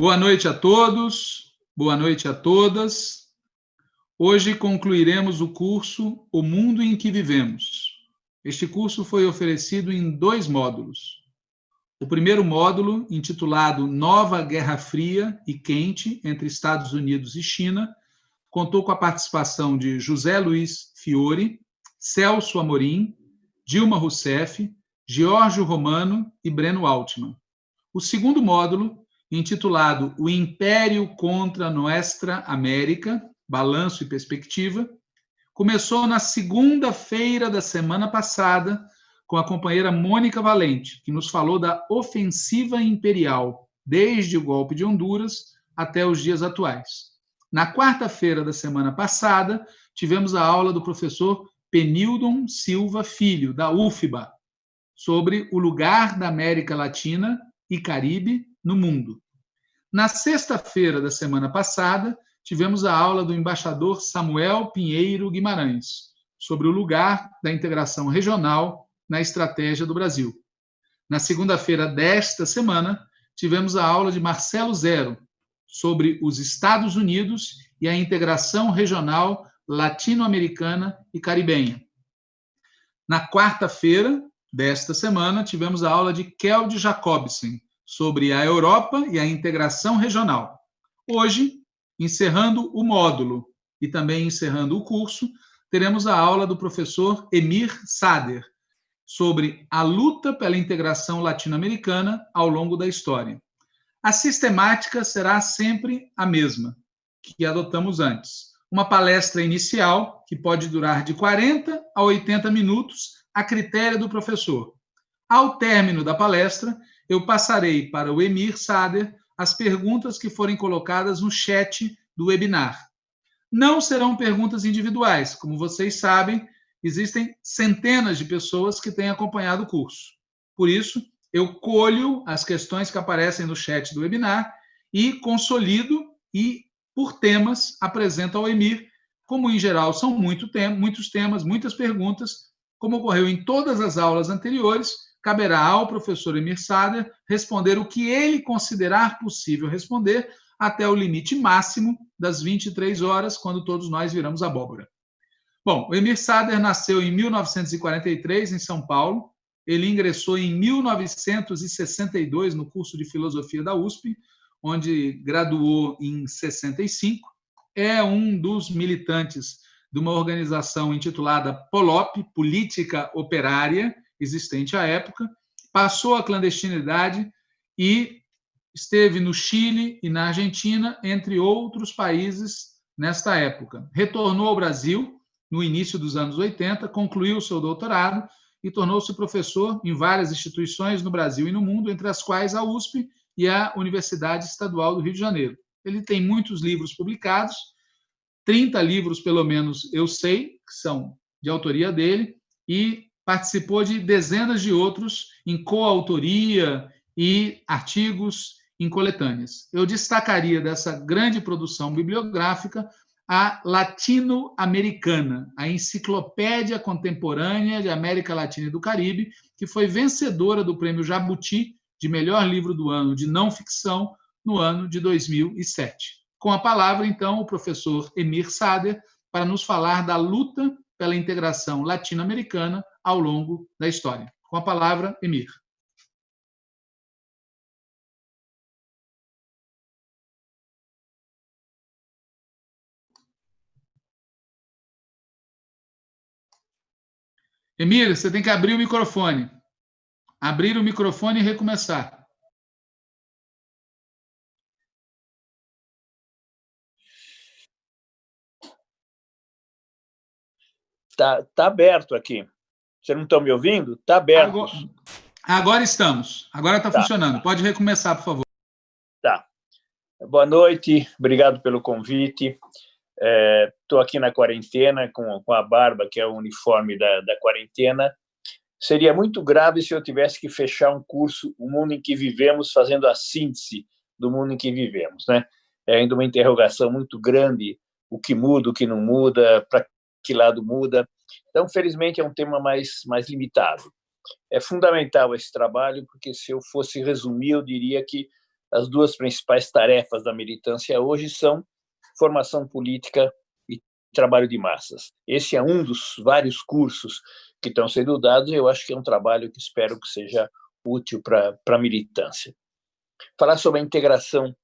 Boa noite a todos, boa noite a todas. Hoje concluiremos o curso O Mundo em que Vivemos. Este curso foi oferecido em dois módulos. O primeiro módulo, intitulado Nova Guerra Fria e Quente entre Estados Unidos e China, contou com a participação de José Luiz Fiore, Celso Amorim, Dilma Rousseff, Giorgio Romano e Breno Altman. O segundo módulo, intitulado O Império contra Nuestra América, Balanço e Perspectiva, começou na segunda-feira da semana passada com a companheira Mônica Valente, que nos falou da ofensiva imperial, desde o golpe de Honduras até os dias atuais. Na quarta-feira da semana passada, tivemos a aula do professor Penildon Silva Filho, da UFBA, sobre o lugar da América Latina e Caribe no mundo. Na sexta-feira da semana passada, tivemos a aula do embaixador Samuel Pinheiro Guimarães, sobre o lugar da integração regional na estratégia do Brasil. Na segunda-feira desta semana, tivemos a aula de Marcelo Zero, sobre os Estados Unidos e a integração regional latino-americana e caribenha. Na quarta-feira desta semana, tivemos a aula de Keld Jacobsen, sobre a Europa e a integração regional. Hoje, encerrando o módulo e também encerrando o curso, teremos a aula do professor Emir Sader sobre a luta pela integração latino-americana ao longo da história. A sistemática será sempre a mesma que adotamos antes. Uma palestra inicial, que pode durar de 40 a 80 minutos, a critério do professor. Ao término da palestra, eu passarei para o Emir Sader as perguntas que forem colocadas no chat do webinar. Não serão perguntas individuais, como vocês sabem, existem centenas de pessoas que têm acompanhado o curso. Por isso, eu colho as questões que aparecem no chat do webinar e consolido e, por temas, apresento ao Emir. Como, em geral, são muito tem muitos temas, muitas perguntas, como ocorreu em todas as aulas anteriores, caberá ao professor Emir Sader responder o que ele considerar possível responder até o limite máximo das 23 horas, quando todos nós viramos abóbora. Bom, o Emir Sader nasceu em 1943 em São Paulo. Ele ingressou em 1962 no curso de filosofia da USP, onde graduou em 65. É um dos militantes de uma organização intitulada POLOP, Política Operária, existente à época, passou a clandestinidade e esteve no Chile e na Argentina, entre outros países, nesta época. Retornou ao Brasil no início dos anos 80, concluiu seu doutorado e tornou-se professor em várias instituições no Brasil e no mundo, entre as quais a USP e a Universidade Estadual do Rio de Janeiro. Ele tem muitos livros publicados, 30 livros, pelo menos, eu sei, que são de autoria dele, e participou de dezenas de outros em coautoria e artigos em coletâneas. Eu destacaria dessa grande produção bibliográfica a Latino-Americana, a Enciclopédia Contemporânea de América Latina e do Caribe, que foi vencedora do Prêmio Jabuti de melhor livro do ano de não ficção no ano de 2007. Com a palavra, então, o professor Emir Sader para nos falar da luta pela integração latino-americana ao longo da história. Com a palavra, Emir. Emir, você tem que abrir o microfone. Abrir o microfone e recomeçar. Está tá aberto aqui. Vocês não estão me ouvindo? Está aberto. Agora, agora, estamos. Agora está tá. funcionando. Pode recomeçar, por favor. Tá. Boa noite. Obrigado pelo convite. Estou é, aqui na quarentena com, com a barba, que é o uniforme da, da quarentena. Seria muito grave se eu tivesse que fechar um curso, o mundo em que vivemos, fazendo a síntese do mundo em que vivemos. Né? É ainda uma interrogação muito grande, o que muda, o que não muda, para que lado muda. Então, felizmente, é um tema mais, mais limitado. É fundamental esse trabalho, porque se eu fosse resumir, eu diria que as duas principais tarefas da militância hoje são formação política e trabalho de massas. Esse é um dos vários cursos que estão sendo dados, e eu acho que é um trabalho que espero que seja útil para a militância. Falar sobre a integração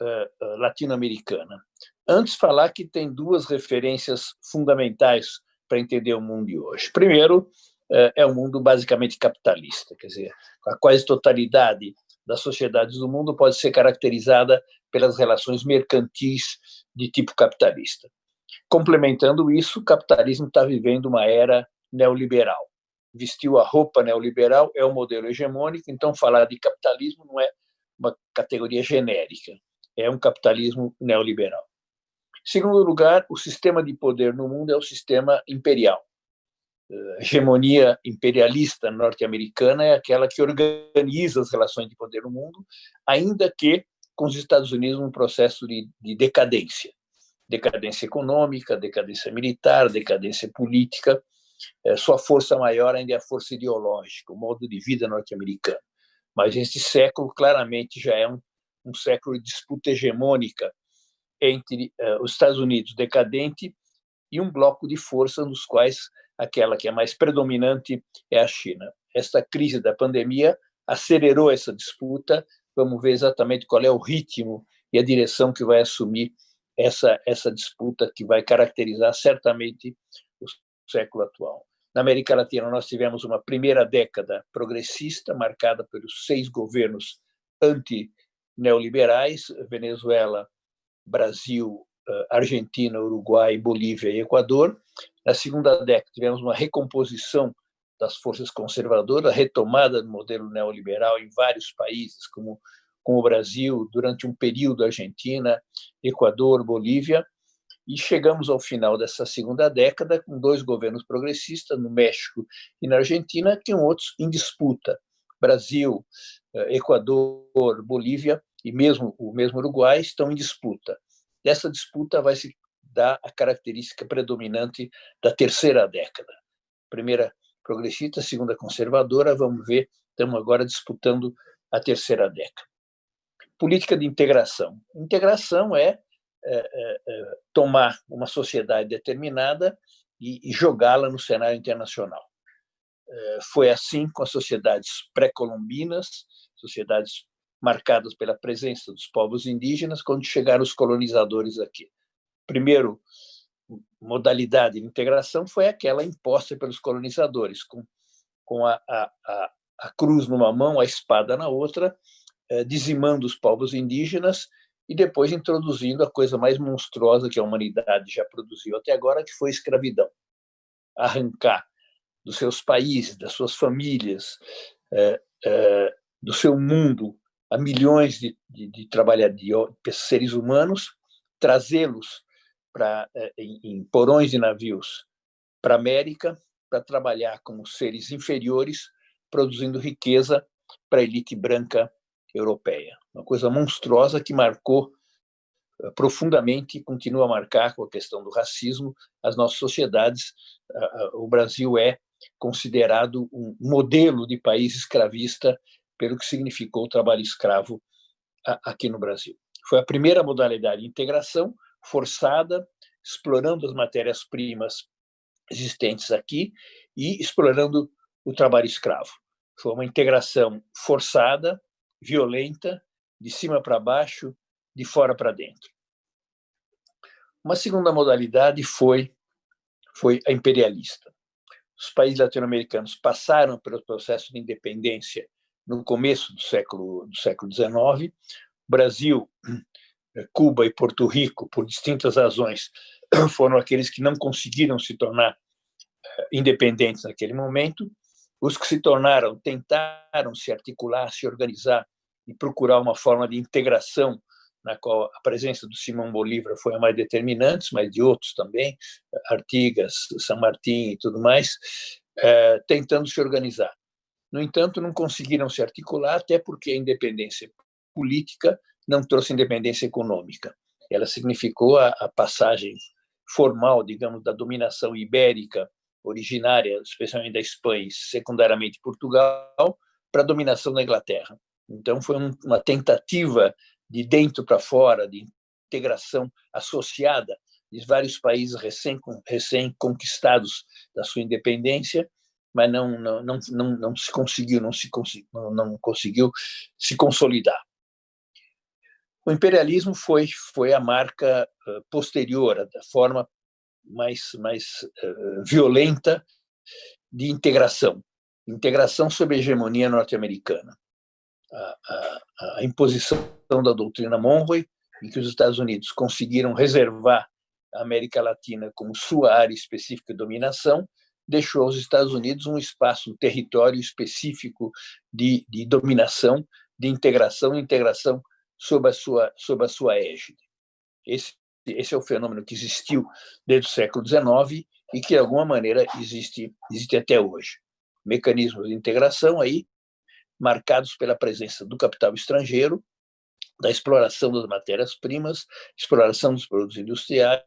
uh, latino-americana. Antes, falar que tem duas referências fundamentais para entender o mundo de hoje. Primeiro, é um mundo basicamente capitalista, quer dizer, a quase totalidade das sociedades do mundo pode ser caracterizada pelas relações mercantis de tipo capitalista. Complementando isso, o capitalismo está vivendo uma era neoliberal. Vestiu a roupa neoliberal, é o modelo hegemônico, então falar de capitalismo não é uma categoria genérica, é um capitalismo neoliberal. Segundo lugar, o sistema de poder no mundo é o sistema imperial. A hegemonia imperialista norte-americana é aquela que organiza as relações de poder no mundo, ainda que com os Estados Unidos num processo de, de decadência. Decadência econômica, decadência militar, decadência política. É, sua força maior ainda é a força ideológica, o modo de vida norte-americano. Mas este século claramente já é um, um século de disputa hegemônica entre uh, os Estados Unidos decadente e um bloco de forças nos quais aquela que é mais predominante é a China. Esta crise da pandemia acelerou essa disputa. Vamos ver exatamente qual é o ritmo e a direção que vai assumir essa essa disputa que vai caracterizar certamente o século atual. Na América Latina nós tivemos uma primeira década progressista marcada pelos seis governos anti-neoliberais, Venezuela, Brasil, eh, Argentina, Uruguai, Bolívia e Equador. Na segunda década, tivemos uma recomposição das forças conservadoras, retomada do modelo neoliberal em vários países, como, como o Brasil, durante um período Argentina, Equador, Bolívia, e chegamos ao final dessa segunda década com dois governos progressistas, no México e na Argentina, que são outros em disputa. Brasil, eh, Equador, Bolívia e mesmo o mesmo Uruguai estão em disputa. Dessa disputa vai se dar a característica predominante da terceira década. Primeira progressista, segunda conservadora, vamos ver, estamos agora disputando a terceira década. Política de integração. Integração é, é, é, é tomar uma sociedade determinada e, e jogá-la no cenário internacional. É, foi assim com as sociedades pré-colombinas, sociedades marcadas pela presença dos povos indígenas quando chegaram os colonizadores aqui. Primeiro modalidade de integração foi aquela imposta pelos colonizadores, com, com a, a, a, cruz numa mão, a espada na outra, eh, dizimando os povos indígenas e depois introduzindo a coisa mais monstruosa que a humanidade já produziu até agora, que foi a escravidão. Arrancar dos seus países, das suas famílias, eh, eh, do seu mundo, a milhões de, de, de trabalhadores, seres humanos, trazê-los para eh, em, em porões de navios para a América para trabalhar como seres inferiores, produzindo riqueza para a elite branca europeia. Uma coisa monstruosa que marcou eh, profundamente e continua a marcar com a questão do racismo as nossas sociedades. O Brasil é considerado um modelo de país escravista pelo que significou o trabalho escravo aqui no Brasil. Foi a primeira modalidade de integração forçada, explorando as matérias-primas existentes aqui e explorando o trabalho escravo. Foi uma integração forçada, violenta, de cima para baixo, de fora para dentro. Uma segunda modalidade foi foi a imperialista. Os países latino-americanos passaram pelo processo de independência no começo do século do século XIX, Brasil, eh, Cuba e Porto Rico, por distintas razões, foram aqueles que não conseguiram se tornar eh, independentes naquele momento. Os que se tornaram tentaram se articular, se organizar e procurar uma forma de integração na qual a presença do Simão Bolívar foi a mais determinante, mas de outros também, Artigas, San Martín e tudo mais, eh, tentando se organizar. No entanto, não conseguiram se articular, até porque a independência política não trouxe independência econômica. Ela significou a, a passagem formal, digamos, da dominação ibérica, originária, especialmente da Espanha e secundariamente Portugal, para a dominação da Inglaterra. Então, foi uma tentativa de dentro para fora, de integração associada de vários países recém-conquistados da sua independência, mas não, não, não, não, não se conseguiu, não, se não, não conseguiu se consolidar. O imperialismo foi, foi a marca posterior, a forma mais, mais uh, violenta de integração, integração sob a hegemonia norte-americana. A, a, a, imposição da doutrina Monroe, em que os Estados Unidos conseguiram reservar a América Latina como sua área específica de dominação, deixou aos Estados Unidos um espaço, um território específico de, de dominação, de integração, integração sob a sua, sob a sua égide. Esse, esse é o fenômeno que existiu desde o século XIX e que, de alguma maneira, existe, existe até hoje. Mecanismos de integração aí, marcados pela presença do capital estrangeiro, da exploração das matérias-primas, exploração dos produtos industriais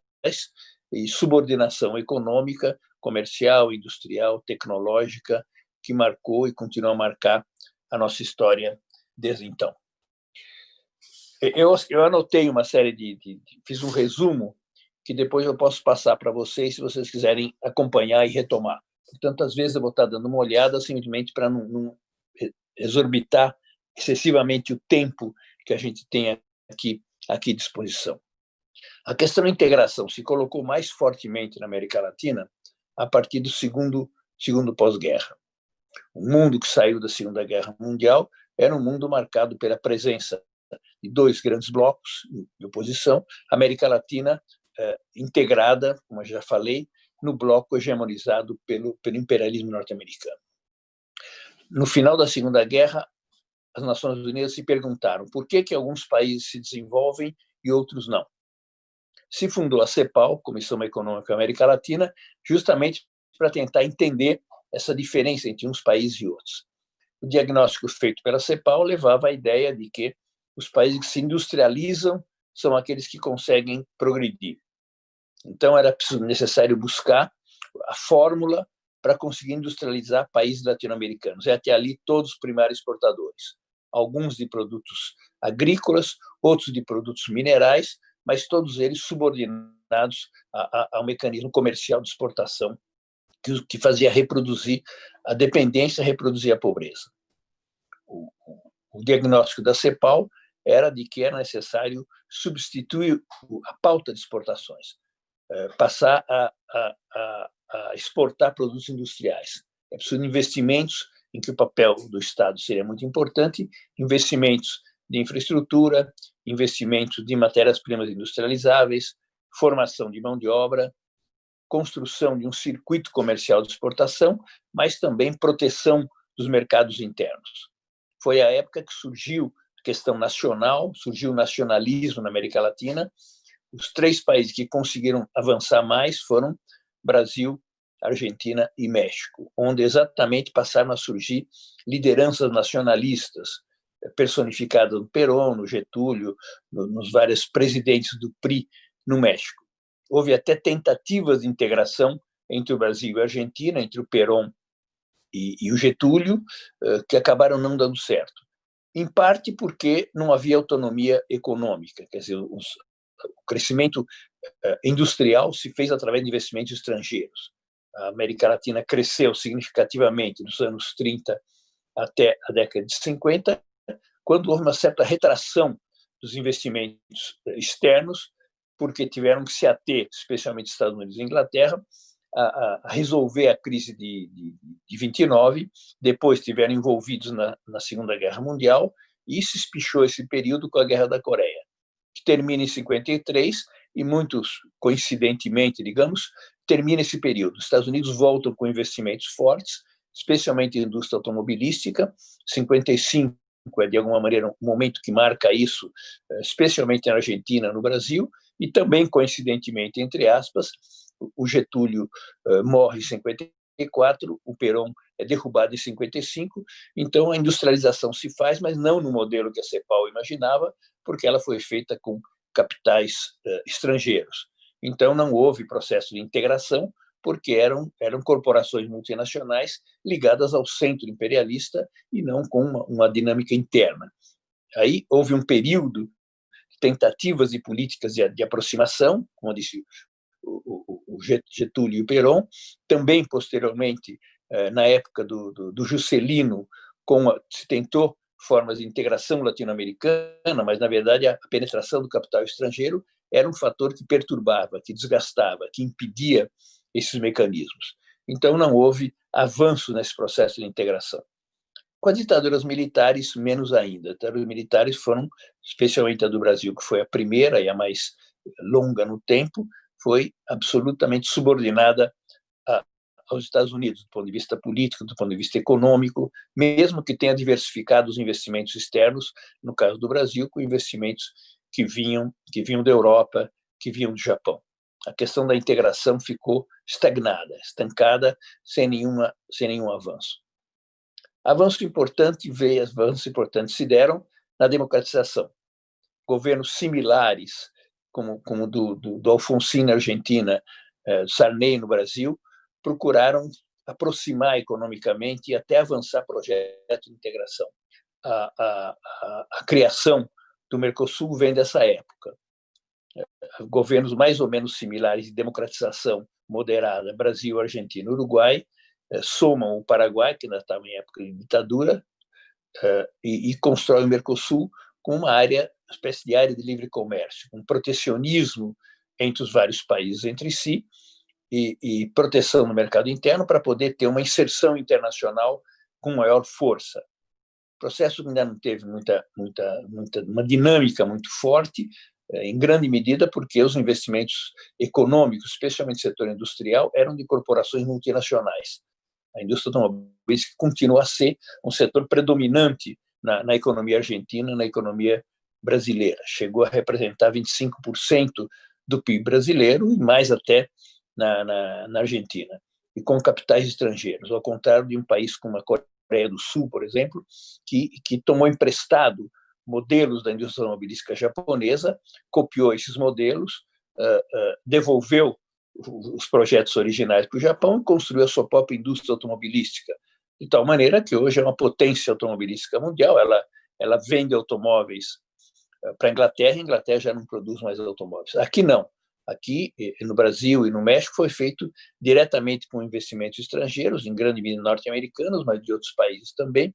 e subordinação econômica, comercial, industrial, tecnológica, que marcou e continua a marcar a nossa história desde então. Eu, eu anotei uma série de, de, de, Fiz um resumo que depois eu posso passar para vocês, se vocês quiserem acompanhar e retomar. Portanto, às vezes eu vou estar dando uma olhada simplesmente para não, não exorbitar excessivamente o tempo que a gente tem aqui, aqui à disposição. A questão da integração se colocou mais fortemente na América Latina a partir do segundo, segundo pós-guerra. O mundo que saiu da Segunda Guerra Mundial era um mundo marcado pela presença de dois grandes blocos de oposição, América Latina eh, integrada, como eu já falei, no bloco hegemonizado pelo, pelo imperialismo norte-americano. No final da Segunda Guerra, as Nações Unidas se perguntaram por que, que alguns países se desenvolvem e outros não. Se fundou a CEPAL, Comissão Econômica América Latina, justamente para tentar entender essa diferença entre uns países e outros. O diagnóstico feito pela CEPAL levava à ideia de que os países que se industrializam são aqueles que conseguem progredir. Então, era necessário buscar a fórmula para conseguir industrializar países latino-americanos. E até ali, todos os primários exportadores. Alguns de produtos agrícolas, outros de produtos minerais, mas todos eles subordinados ao mecanismo comercial de exportação que, que fazia reproduzir a dependência, reproduzir a pobreza. O, o diagnóstico da CEPAL era de que era necessário substituir a pauta de exportações, eh, passar a, a, a, a exportar produtos industriais. É preciso investimentos em que o papel do Estado seria muito importante, investimentos de infraestrutura, investimentos de matérias-primas industrializáveis, formação de mão de obra, construção de um circuito comercial de exportação, mas também proteção dos mercados internos. Foi a época que surgiu questão nacional, surgiu o nacionalismo na América Latina. Os três países que conseguiram avançar mais foram Brasil, Argentina e México, onde exatamente passaram a surgir lideranças nacionalistas, personificadas no Perón, no Getúlio, nos vários presidentes do PRI no México. Houve até tentativas de integração entre o Brasil e a Argentina, entre o Perón e, e o Getúlio, eh, que acabaram não dando certo em parte porque não havia autonomia econômica, quer dizer, os, o crescimento eh, industrial se fez através de investimentos estrangeiros. A América Latina cresceu significativamente dos anos 30 até a década de 50, quando houve uma certa retração dos investimentos externos, porque tiveram que se ater, especialmente Estados Unidos e Inglaterra, a, a resolver a crise de, de, de 29, depois estiveram envolvidos na, na Segunda Guerra Mundial, e isso espichou esse período com a Guerra da Coreia, que termina em 53, e muitos, coincidentemente, digamos, termina esse período. Os Estados Unidos voltam com investimentos fortes, especialmente em indústria automobilística. 55 é, de alguma maneira, um momento que marca isso, eh, especialmente na Argentina, no Brasil, e também, coincidentemente, entre aspas, o Getúlio uh, morre em 54, o Perón é derrubado em 55, então a industrialização se faz, mas não no modelo que a CEPAL imaginava, porque ela foi feita com capitais uh, estrangeiros. Então não houve processo de integração, porque eram, eram corporações multinacionais ligadas ao centro imperialista e não com uma, uma dinâmica interna. Aí houve um período de tentativas e políticas de, de aproximação, como disse o, o, o Getúlio e o Perón, também posteriormente, eh, na época do, do, do Juscelino, com a, se tentou formas de integração latino-americana, mas, na verdade, a penetração do capital estrangeiro era um fator que perturbava, que desgastava, que impedia esses mecanismos. Então, não houve avanço nesse processo de integração. Com as ditaduras militares, menos ainda. As ditaduras militares foram, especialmente a do Brasil, que foi a primeira e a mais longa no tempo, foi absolutamente subordinada a, aos Estados Unidos, do ponto de vista político, do ponto de vista econômico, mesmo que tenha diversificado os investimentos externos, no caso do Brasil, com investimentos que vinham, que vinham da Europa, que vinham do Japão. A questão da integração ficou estagnada, estancada, sem, nenhuma, sem nenhum avanço. Avanço importante veio, avanços importantes se deram na democratização. Governos similares, como, como do, do, do Alfonsín na Argentina, eh, Sarney no Brasil, procuraram aproximar economicamente e até avançar projetos de integração. A, a, a, a criação do Mercosul vem dessa época. Governos mais ou menos similares de democratização moderada, Brasil, Argentina, Uruguai, eh, somam o Paraguai, que ainda estava em época de ditadura, eh, e, constrói o Mercosul com uma área, uma espécie de área de livre comércio, um protecionismo entre os vários países entre si, e, e proteção no mercado interno para poder ter uma inserção internacional com maior força. O processo ainda não teve muita, muita, muita, uma dinâmica muito forte, em grande medida porque os investimentos econômicos, especialmente no setor industrial, eram de corporações multinacionais. A indústria automobilística continua a ser um setor predominante na, na economia argentina, na economia brasileira. Chegou a representar 25% do PIB brasileiro e mais até na, na, na Argentina, e com capitais estrangeiros, ao contrário de um país como a Coreia do Sul, por exemplo, que, que tomou emprestado modelos da indústria automobilística japonesa, copiou esses modelos, uh, uh, devolveu os projetos originais para o Japão e construiu a sua própria indústria automobilística, de tal maneira que hoje é uma potência automobilística mundial, ela, ela vende automóveis para a Inglaterra, a Inglaterra já não produz mais automóveis. Aqui não. Aqui no Brasil e no México foi feito diretamente com investimentos estrangeiros, em grande medida norte-americanos, mas de outros países também,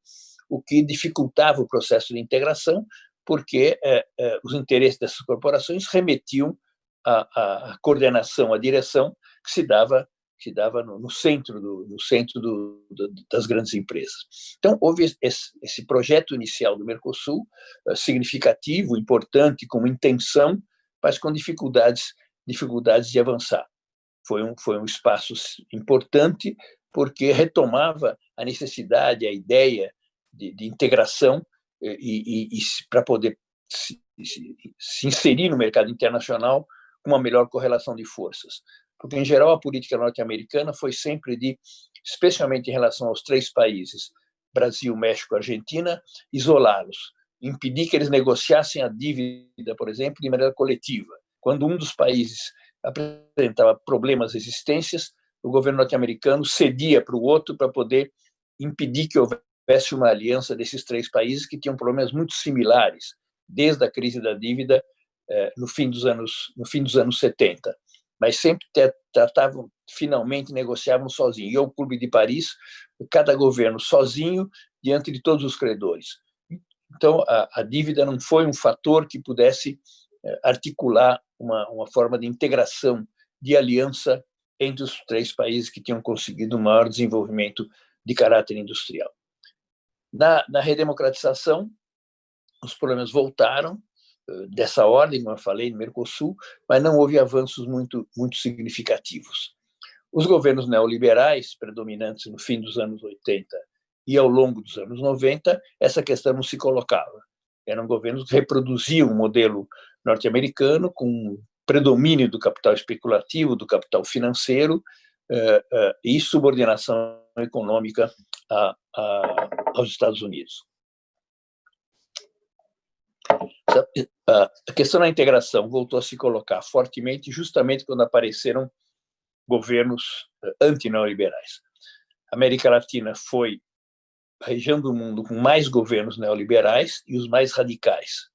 o que dificultava o processo de integração, porque é, é, os interesses dessas corporações remetiam à, à, coordenação, à direção que se dava que se dava no, no centro do no centro do, do, das grandes empresas. Então houve esse, esse projeto inicial do Mercosul é, significativo, importante, com intenção, mas com dificuldades dificuldades de avançar. Foi um, foi um espaço importante porque retomava a necessidade, a ideia de, de integração eh, e, e, e para poder se, se, se, inserir no mercado internacional com uma melhor correlação de forças. Porque, em geral, a política norte-americana foi sempre de, especialmente em relação aos três países, Brasil, México, Argentina, isolá-los, impedir que eles negociassem a dívida, por exemplo, de maneira coletiva. Quando um dos países apresentava problemas, resistências, o governo norte-americano cedia para o outro para poder impedir que houvesse uma aliança desses três países que tinham problemas muito similares, desde a crise da dívida eh, no fim dos anos no fim dos anos 70, mas sempre tratavam finalmente negociavam sozinhos. E o Clube de Paris, cada governo sozinho diante de todos os credores. Então a, a dívida não foi um fator que pudesse eh, articular uma, uma forma de integração, de aliança entre os três países que tinham conseguido um maior desenvolvimento de caráter industrial. Na, na redemocratização, os problemas voltaram eh, dessa ordem, como eu falei, no Mercosul, mas não houve avanços muito, muito significativos. Os governos neoliberais, predominantes no fim dos anos 80 e ao longo dos anos 90, essa questão não se colocava. Eram governos que reproduziam o modelo norte-americano, com predomínio do capital especulativo, do capital financeiro eh, eh, e subordinação econômica a, a, aos Estados Unidos. A questão da integração voltou a se colocar fortemente justamente quando apareceram governos anti-neoliberais. A América Latina foi a região do mundo com mais governos neoliberais e os mais radicais.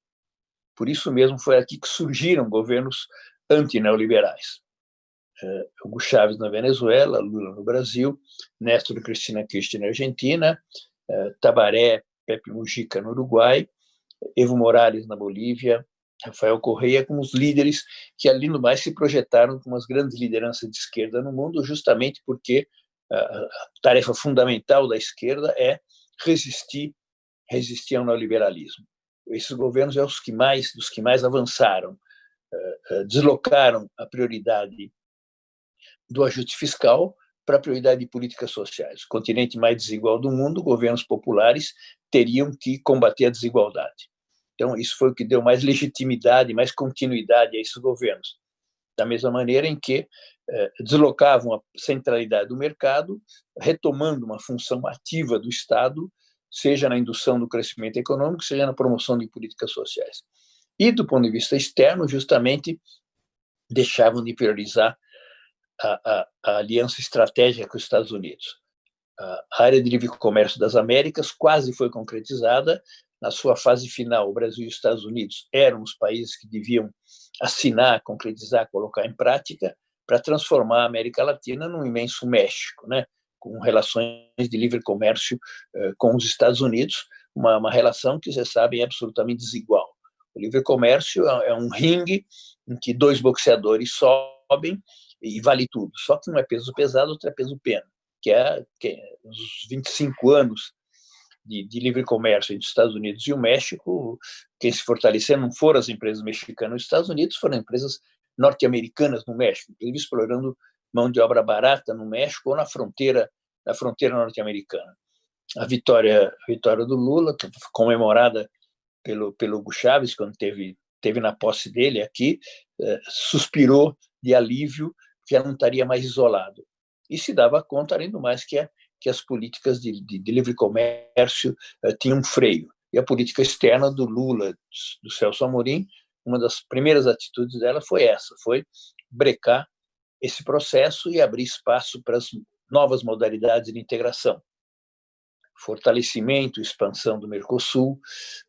Por isso mesmo foi aqui que surgiram governos anti-neoliberais. Uh, Hugo Chávez na Venezuela, Lula no Brasil, Néstor Cristina Kirchner na Argentina, uh, Tabaré, Pepe Mujica no Uruguai, Evo Morales na Bolívia, Rafael Correia como os líderes que, além do mais, se projetaram como as grandes lideranças de esquerda no mundo, justamente porque a tarefa fundamental da esquerda é resistir, resistir ao neoliberalismo. Esses governos são os que mais, dos que mais avançaram, deslocaram a prioridade do ajuste fiscal para a prioridade de políticas sociais. O continente mais desigual do mundo, governos populares teriam que combater a desigualdade. Então, isso foi o que deu mais legitimidade, mais continuidade a esses governos. Da mesma maneira em que eh, deslocavam a centralidade do mercado, retomando uma função ativa do Estado, seja na indução do crescimento econômico, seja na promoção de políticas sociais. E, do ponto de vista externo, justamente deixavam de priorizar a, a, a aliança estratégica com os Estados Unidos. A área de livre comércio das Américas quase foi concretizada, na sua fase final, o Brasil e os Estados Unidos eram os países que deviam assinar, concretizar, colocar em prática, para transformar a América Latina num imenso México, né? com relações de livre comércio eh, com os Estados Unidos, uma, uma relação que, vocês sabem, é absolutamente desigual. O livre comércio é, é um ringue em que dois boxeadores sobem e vale tudo. Só que um é peso pesado, outro é peso pena, que é, que é os 25 anos de, de, livre comércio entre os Estados Unidos e o México, quem se fortaleceu não foram as empresas mexicanas nos Estados Unidos, foram empresas norte-americanas no México, inclusive explorando mão de obra barata no México ou na fronteira na fronteira norte-americana. A vitória a vitória do Lula, comemorada pelo pelo Hugo Chávez quando teve teve na posse dele aqui, eh, suspirou de alívio que não estaria mais isolado. E se dava conta, além do mais, que a que as políticas de, de, de livre comércio uh, tinham freio. E a política externa do Lula, do Celso Amorim, uma das primeiras atitudes dela foi essa, foi brecar esse processo e abrir espaço para as novas modalidades de integração. Fortalecimento, expansão do Mercosul,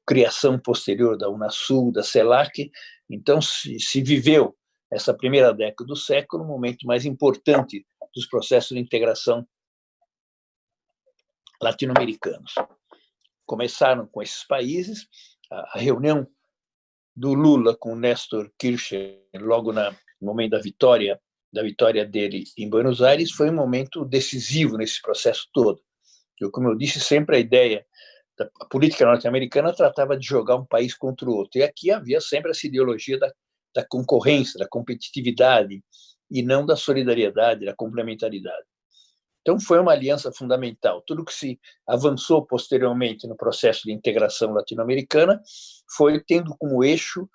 criação posterior da Unasul, da CELAC. Então, se, se viveu essa primeira década do século, o momento mais importante dos processos de integração latino-americanos. Começaram com esses países, a reunião do Lula com Néstor Kirchner, logo no momento da vitória da vitória dele em Buenos Aires, foi um momento decisivo nesse processo todo. Eu, como eu disse, sempre a ideia da política norte-americana tratava de jogar um país contra o outro. E aqui havia sempre essa ideologia da, da concorrência, da competitividade, e não da solidariedade, da complementaridade. Então, foi uma aliança fundamental. Tudo que se avançou posteriormente no processo de integração latino-americana foi tendo como eixo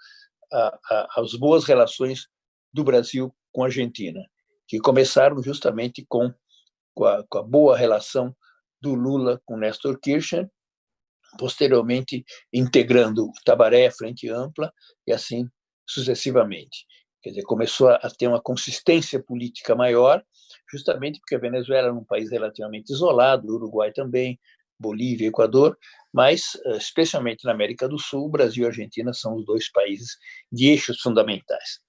a, a, as boas relações do Brasil com a Argentina, que começaram justamente com, com, a, com a boa relação do Lula com Néstor Kirchner, posteriormente integrando o Tabaré, Frente Ampla, e assim sucessivamente. Quer dizer, começou a ter uma consistência política maior, justamente porque a Venezuela era um país relativamente isolado, o Uruguai também, Bolívia, Equador, mas eh, especialmente na América do Sul, Brasil e Argentina são os dois países de eixos fundamentais.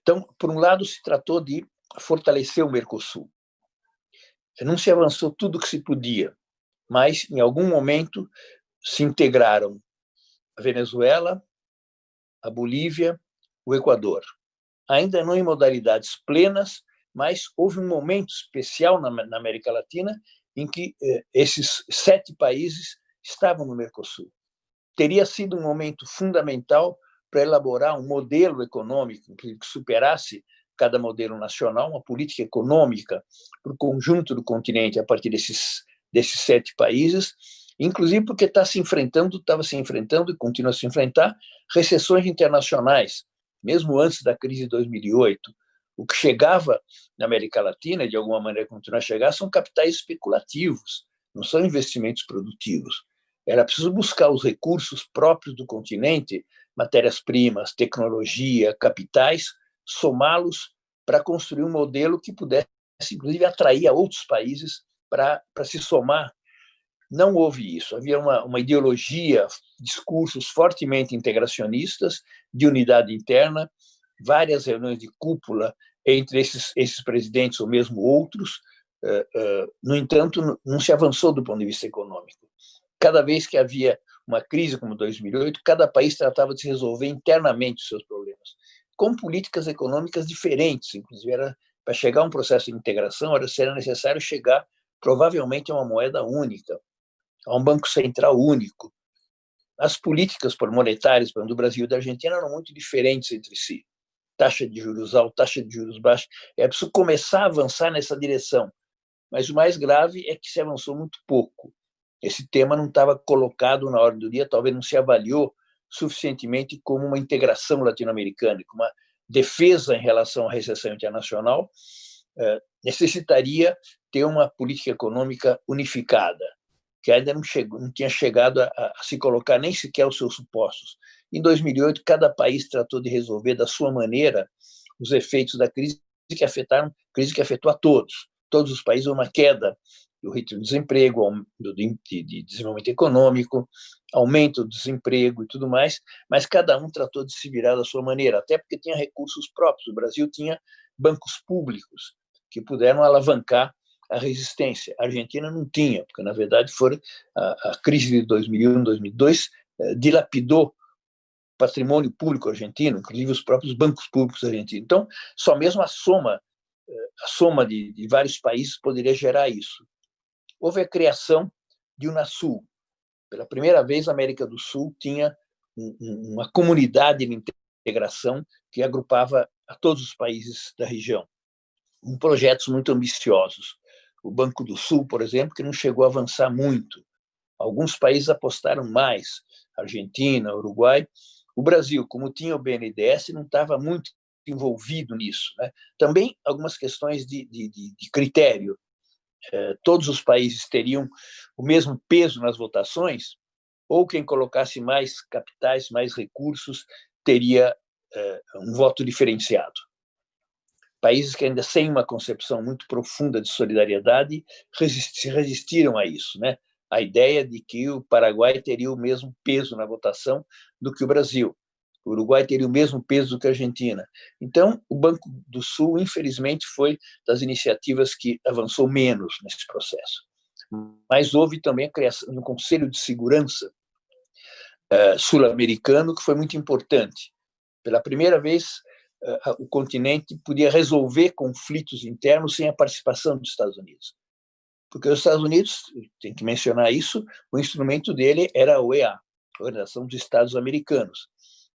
Então, por um lado, se tratou de fortalecer o Mercosul. Não se avançou tudo o que se podia, mas em algum momento se integraram a Venezuela, a Bolívia, o Equador. Ainda não em modalidades plenas, mas houve um momento especial na, América Latina em que eh, esses sete países estavam no Mercosul. Teria sido um momento fundamental para elaborar um modelo econômico que superasse cada modelo nacional, uma política econômica para o conjunto do continente a partir desses, desses sete países, inclusive porque está se enfrentando, estava se enfrentando e continua a se enfrentar recessões internacionais, mesmo antes da crise de 2008. O que chegava na América Latina, de alguma maneira continua a chegar, são capitais especulativos, não são investimentos produtivos. Era preciso buscar os recursos próprios do continente, matérias-primas, tecnologia, capitais, somá-los para construir um modelo que pudesse, inclusive, atrair a outros países para se somar. Não houve isso. Havia uma, uma ideologia, discursos fortemente integracionistas, de unidade interna, várias reuniões de cúpula entre esses, esses presidentes ou mesmo outros. Eh, eh, no entanto, não se avançou do ponto de vista econômico. Cada vez que havia uma crise como 2008, cada país tratava de resolver internamente os seus problemas, com políticas econômicas diferentes, inclusive era para chegar a um processo de integração, era será necessário chegar provavelmente a uma moeda única, a um banco central único. As políticas monetárias do Brasil e da Argentina eram muito diferentes entre si. Taxa de juros alta, taxa de juros baixa. É preciso começar a avançar nessa direção. Mas o mais grave é que se avançou muito pouco. Esse tema não estava colocado na ordem do dia, talvez não se avaliou suficientemente como uma integração latino-americana, como uma defesa em relação à recessão internacional, eh, necessitaria ter uma política econômica unificada, que ainda não, chegou, não tinha chegado a, a, se colocar nem sequer os seus supostos. Em 2008, cada país tratou de resolver da sua maneira os efeitos da crise que afetaram, crise que afetou a todos. Todos os países uma queda do ritmo de desemprego, do, de, de desenvolvimento econômico, aumento do desemprego e tudo mais, mas cada um tratou de se virar da sua maneira, até porque tinha recursos próprios. O Brasil tinha bancos públicos que puderam alavancar a resistência. A Argentina não tinha, porque, na verdade, foi a, a crise de 2001, 2002 eh, dilapidou patrimônio público argentino, inclusive os próprios bancos públicos argentinos. Então, só mesmo a soma eh, a soma de, de vários países poderia gerar isso houve a criação de Unasul. Pela primeira vez, a América do Sul tinha uma comunidade de integração que agrupava a todos os países da região, com projetos muito ambiciosos. O Banco do Sul, por exemplo, que não chegou a avançar muito. Alguns países apostaram mais, Argentina, Uruguai. O Brasil, como tinha o BNDES, não estava muito envolvido nisso. Né? Também algumas questões de, de, de critério. Eh, todos os países teriam o mesmo peso nas votações, ou quem colocasse mais capitais, mais recursos, teria eh, um voto diferenciado. Países que ainda sem uma concepção muito profunda de solidariedade se resistiram a isso, né? A ideia de que o Paraguai teria o mesmo peso na votação do que o Brasil. O Uruguai teria o mesmo peso do que a Argentina. Então, o Banco do Sul, infelizmente, foi das iniciativas que avançou menos nesse processo. Mas houve também a criação de um Conselho de Segurança uh, sul-americano, que foi muito importante. Pela primeira vez, o continente podia resolver conflitos internos sem a participação dos Estados Unidos. Porque os Estados Unidos, tem que mencionar isso, o instrumento dele era a OEA, a Organização dos Estados Americanos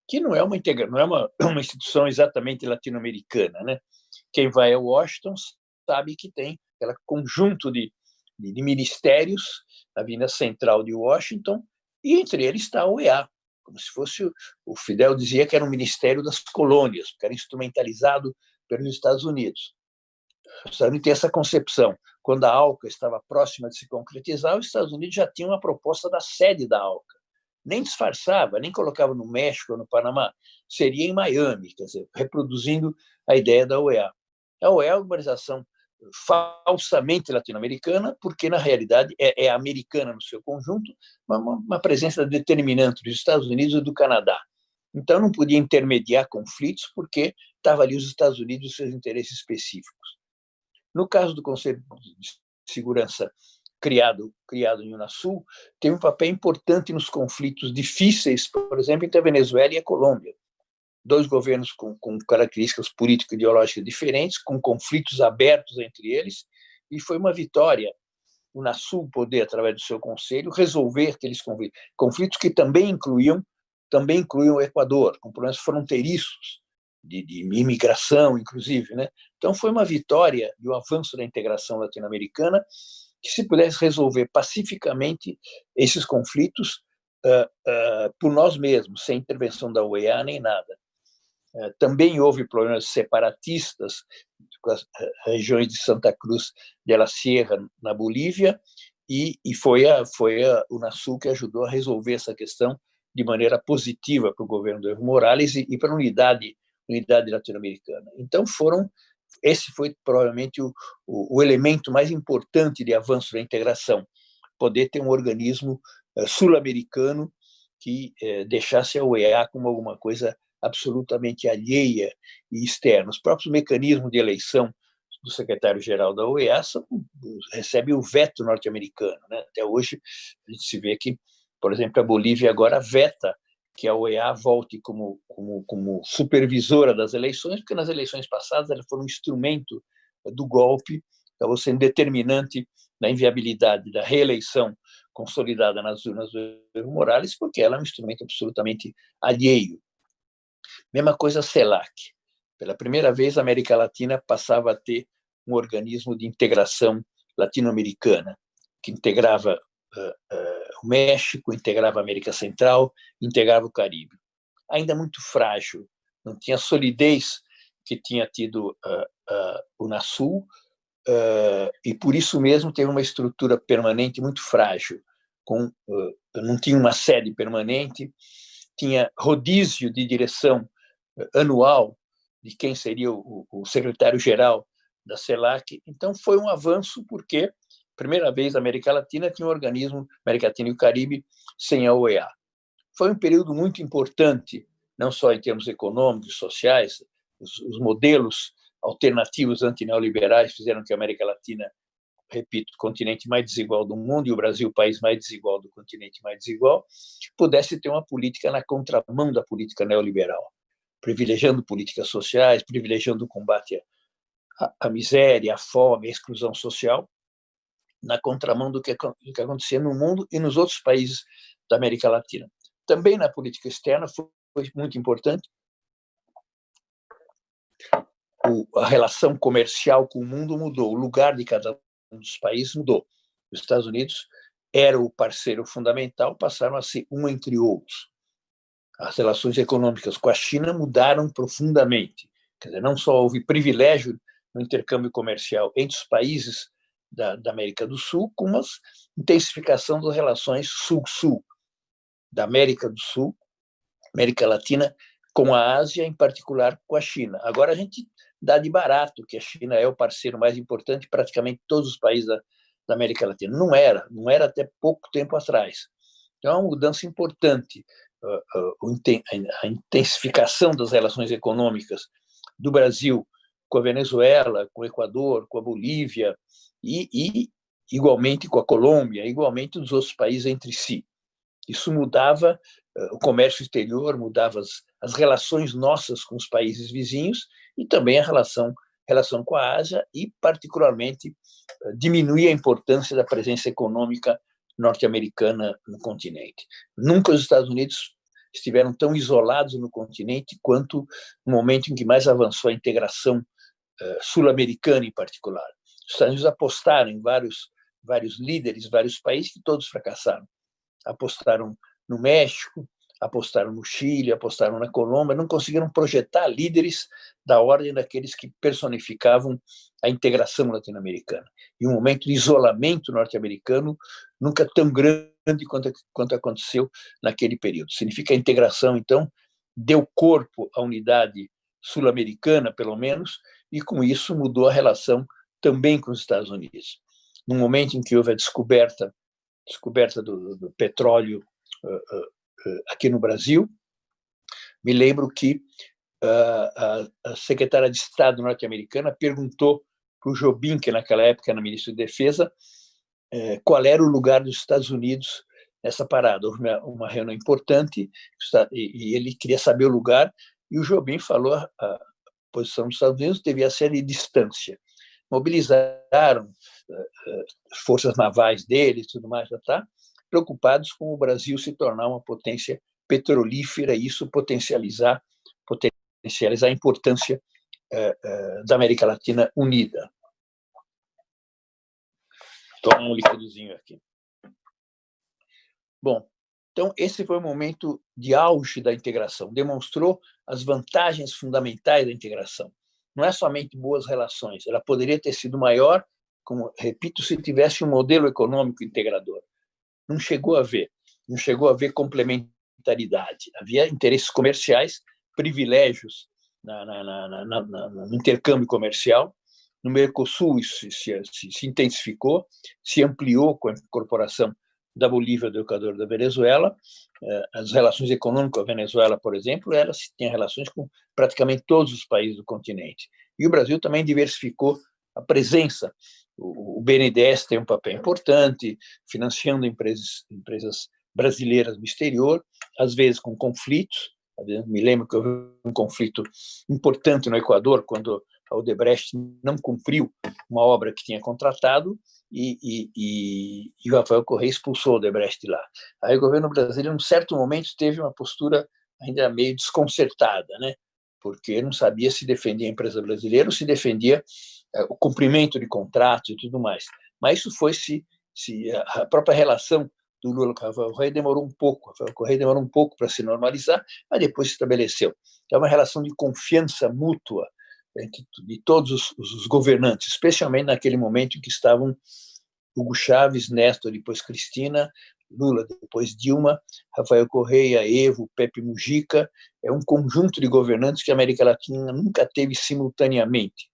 que não é uma integra não é uma, uma instituição exatamente latino-americana, né? Quem vai a Washington sabe que tem aquele conjunto de, de, de ministérios na Avenida Central de Washington e entre eles está a OEA, como se fosse o Fidel dizia que era um ministério das colônias, que era instrumentalizado pelos Estados Unidos. Os Estados Unidos têm essa concepção. Quando a ALCA estava próxima de se concretizar, os Estados Unidos já tinham uma proposta da sede da ALCA nem disfarçava, nem colocava no México ou no Panamá, seria em Miami, quer dizer, reproduzindo a ideia da OEA. A OEA é uma organização falsamente latino-americana, porque na realidade é, é, americana no seu conjunto, uma, uma presença determinante dos Estados Unidos e do Canadá. Então não podia intermediar conflitos, porque estava ali os Estados Unidos e seus interesses específicos. No caso do Conselho de Segurança criado, criado em Unasul, tem um papel importante nos conflitos difíceis, por exemplo, entre a Venezuela e a Colômbia. Dois governos com, com características político-ideológicas diferentes, com conflitos abertos entre eles, e foi uma vitória o Unasul poder, através do seu conselho, resolver aqueles conflitos, que também incluíam também incluíam o Equador, com problemas fronteiriços, de, de imigração, inclusive. Né? Então, foi uma vitória e um avanço da integração latino-americana que se pudesse resolver pacificamente esses conflitos uh, uh, por nós mesmos, sem intervenção da OEA nem nada. Uh, também houve problemas separatistas com as regiões de Santa Cruz de la Sierra, na Bolívia, e, e foi, a, foi a Unasul que ajudou a resolver essa questão de maneira positiva para o governo do Evo Morales e, e para a unidade unidade latino-americana. Então, foram esse foi provavelmente o, o, o, elemento mais importante de avanço da integração, poder ter um organismo uh, sul-americano que uh, deixasse a OEA como alguma coisa absolutamente alheia e externa. Os próprios mecanismos de eleição do secretário-geral da OEA são, recebe o veto norte-americano. Né? Até hoje, a gente se vê que, por exemplo, a Bolívia agora veta que a OEA volte como, como, como supervisora das eleições, porque nas eleições passadas ela foi um instrumento do golpe, acabou sendo determinante na inviabilidade da reeleição consolidada nas urnas do Evo Morales, porque ela é um instrumento absolutamente alheio. Mesma coisa a CELAC. Pela primeira vez, a América Latina passava a ter um organismo de integração latino-americana, que integrava uh, uh, o México, integrava a América Central, integrava o Caribe. Ainda muito frágil, não tinha solidez que tinha tido uh, o NASUL, e por isso mesmo teve uma estrutura permanente muito frágil, com, não tinha uma sede permanente, tinha rodízio de direção anual de quem seria o, o secretário-geral da CELAC. Então, foi um avanço, porque, primeira vez, a América Latina tinha um organismo, América Latina e o Caribe, sem a OEA. Foi um período muito importante, não só em termos econômicos, sociais, os, os modelos alternativos antineoliberais fizeram que a América Latina, repito, continente mais desigual do mundo e o Brasil, o país mais desigual do continente mais desigual, pudesse ter uma política na contramão da política neoliberal privilegiando políticas sociais, privilegiando o combate à, à miséria, à fome, à exclusão social, na contramão do que, do que acontecia no mundo e nos outros países da América Latina. Também na política externa foi, foi muito importante a relação comercial com o mundo mudou, o lugar de cada dos países mudou. Os Estados Unidos era o parceiro fundamental, passaram a ser um entre outros as relações econômicas com a China mudaram profundamente. Quer dizer, não só houve privilégio no intercâmbio comercial entre os países da, da América do Sul, como a intensificação das relações Sul-Sul, da América do Sul, América Latina, com a Ásia, em particular com a China. Agora a gente dá de barato que a China é o parceiro mais importante de praticamente todos os países da, da América Latina. Não era, não era até pouco tempo atrás. Então, é uma mudança importante a intensificação das relações econômicas do Brasil com a Venezuela, com o Equador, com a Bolívia e, e igualmente com a Colômbia, igualmente dos outros países entre si. Isso mudava o comércio exterior, mudava as, as relações nossas com os países vizinhos e também a relação relação com a Ásia e particularmente diminuía a importância da presença econômica norte-americana no continente. Nunca os Estados Unidos estiveram tão isolados no continente quanto no momento em que mais avançou a integração uh, sul-americana, em particular. Os Estados Unidos apostaram em vários, vários líderes, vários países que todos fracassaram. Apostaram no México, apostaram no Chile, apostaram na Colômbia, não conseguiram projetar líderes da ordem daqueles que personificavam a integração latino-americana. E um momento de isolamento norte-americano nunca tão grande quanto, quanto aconteceu naquele período. Significa a integração, então, deu corpo à unidade sul-americana, pelo menos, e com isso mudou a relação também com os Estados Unidos. No momento em que houve a descoberta, descoberta do, do petróleo uh, aqui no Brasil, me lembro que uh, a, a secretária de Estado norte-americana perguntou para o Jobim, que naquela época era ministro de Defesa, é, qual era o lugar dos Estados Unidos nessa parada. Houve uma, reunião importante e, e, ele queria saber o lugar, e o Jobim falou a, a posição dos Estados Unidos devia ser de distância. Mobilizaram uh, forças navais deles, tudo mais, já tá, preocupados com o Brasil se tornar uma potência petrolífera e isso potencializar, potencializar a importância uh, uh, da América Latina unida. Toma um líquidozinho aqui. Bom, então esse foi o momento de auge da integração. Demonstrou as vantagens fundamentais da integração. Não é somente boas relações, ela poderia ter sido maior, como repito, se tivesse um modelo econômico integrador. Não chegou a ver, não chegou a ver complementaridade. Havia interesses comerciais, privilégios na, na, na, no intercâmbio comercial. No Mercosul, isso se, se, se, intensificou, se ampliou com a incorporação da Bolívia, do Equador da Venezuela. Eh, as relações econômicas com a Venezuela, por exemplo, elas têm relações com praticamente todos os países do continente. E o Brasil também diversificou a presença. O BNDES tem um papel importante, financiando empresas, empresas brasileiras no exterior, às vezes com conflitos. Me lembro que houve um conflito importante no Equador, quando a Odebrecht não cumpriu uma obra que tinha contratado e, e, e, e o Rafael Correia expulsou o Odebrecht lá. Aí o governo brasileiro, em um certo momento, teve uma postura ainda meio desconcertada, né? Porque não sabia se defendia a empresa brasileira ou se defendia é, o cumprimento de contratos e tudo mais. Mas isso foi se, se a própria relação do Lula com o Rafael Correia demorou um pouco, o Rafael Correia demorou um pouco para se normalizar, mas depois se estabeleceu. É uma relação de confiança mútua entre de todos os, os governantes, especialmente naquele momento em que estavam Hugo Chaves, Néstor, depois Cristina, Lula, depois Dilma, Rafael Correia, Evo, Pepe Mujica, é um conjunto de governantes que a América Latina nunca teve simultaneamente.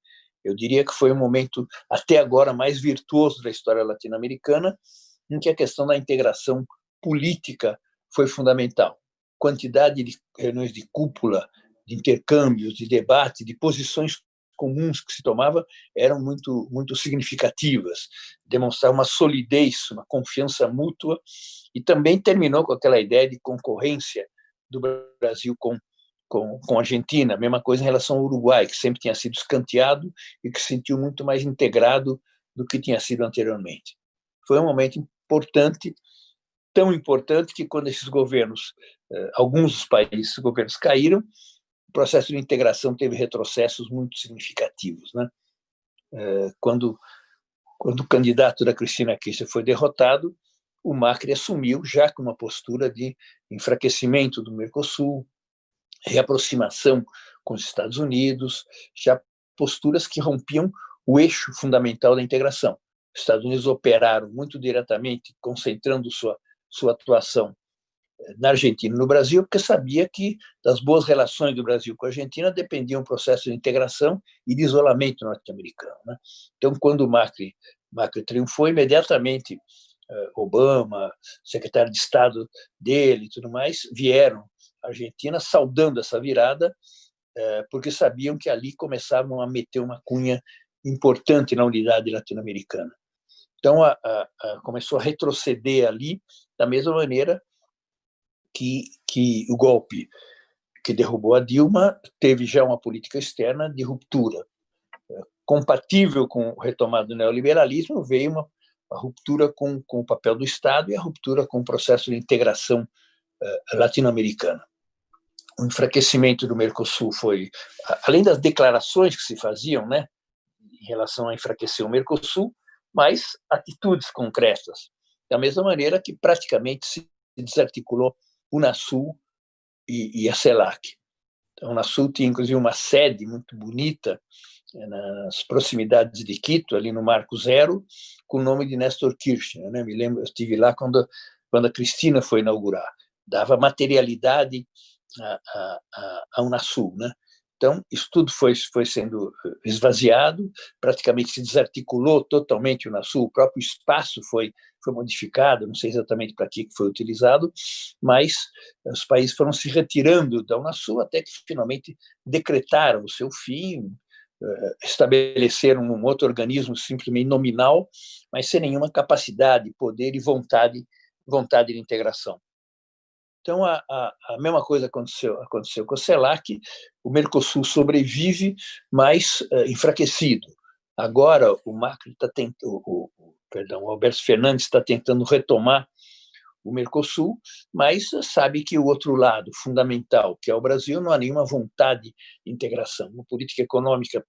Eu diria que foi o momento, até agora, mais virtuoso da história latino-americana, em que a questão da integração política foi fundamental. Quantidade de reuniões de cúpula, de intercâmbios, de debate, de posições comuns que se tomava eram muito muito significativas, demonstrar uma solidez, uma confiança mútua e também terminou com aquela ideia de concorrência do Brasil com com, com a Argentina, mesma coisa em relação ao Uruguai, que sempre tinha sido escanteado e que se sentiu muito mais integrado do que tinha sido anteriormente. Foi um momento importante, tão importante que quando esses governos, eh, alguns dos países, governos caíram, o processo de integração teve retrocessos muito significativos. Né? Eh, quando, quando o candidato da Cristina Kirchner foi derrotado, o Macri assumiu já com uma postura de enfraquecimento do Mercosul, reaproximação com os Estados Unidos, já posturas que rompiam o eixo fundamental da integração. Os Estados Unidos operaram muito diretamente, concentrando sua, sua atuação na Argentina e no Brasil, porque sabia que das boas relações do Brasil com a Argentina dependia um processo de integração e de isolamento norte-americano. Né? Então, quando o Macri, Macri triunfou, imediatamente eh, Obama, secretário de Estado dele e tudo mais, vieram Argentina, saudando essa virada, é, porque sabiam que ali começavam a meter uma cunha importante na unidade latino-americana. Então, a, a, a começou a retroceder ali, da mesma maneira que, que o golpe que derrubou a Dilma teve já uma política externa de ruptura. Compatível com o retomado do neoliberalismo, veio uma, ruptura com, com o papel do Estado e a ruptura com o processo de integração uh, latino-americana o enfraquecimento do Mercosul foi, além das declarações que se faziam, né, em relação a enfraquecer o Mercosul, mas atitudes concretas. Da mesma maneira que praticamente se desarticulou Unasul e, e a CELAC. Então, o Unasul tinha, inclusive, uma sede muito bonita eh, nas proximidades de Quito, ali no Marco Zero, com o nome de Nestor Kirchner. Né? Me lembro, eu estive lá quando, quando a Cristina foi inaugurar. Dava materialidade a, a, a Unasul. Né? Então, isso tudo foi, foi sendo eh, esvaziado, praticamente se desarticulou totalmente o Unasul, o próprio espaço foi, foi modificado, não sei exatamente para que foi utilizado, mas os países foram se retirando da Unasul até que finalmente decretaram o seu fim, eh, estabeleceram um outro organismo simplesmente nominal, mas sem nenhuma capacidade, poder e vontade, vontade de integração. Então, a, a, a, mesma coisa aconteceu, aconteceu com o CELAC, o Mercosul sobrevive, mas uh, enfraquecido. Agora, o Macri está tentando, o, perdão, o Alberto Fernandes está tentando retomar o Mercosul, mas sabe que o outro lado fundamental, que é o Brasil, não há nenhuma vontade de integração. Uma política econômica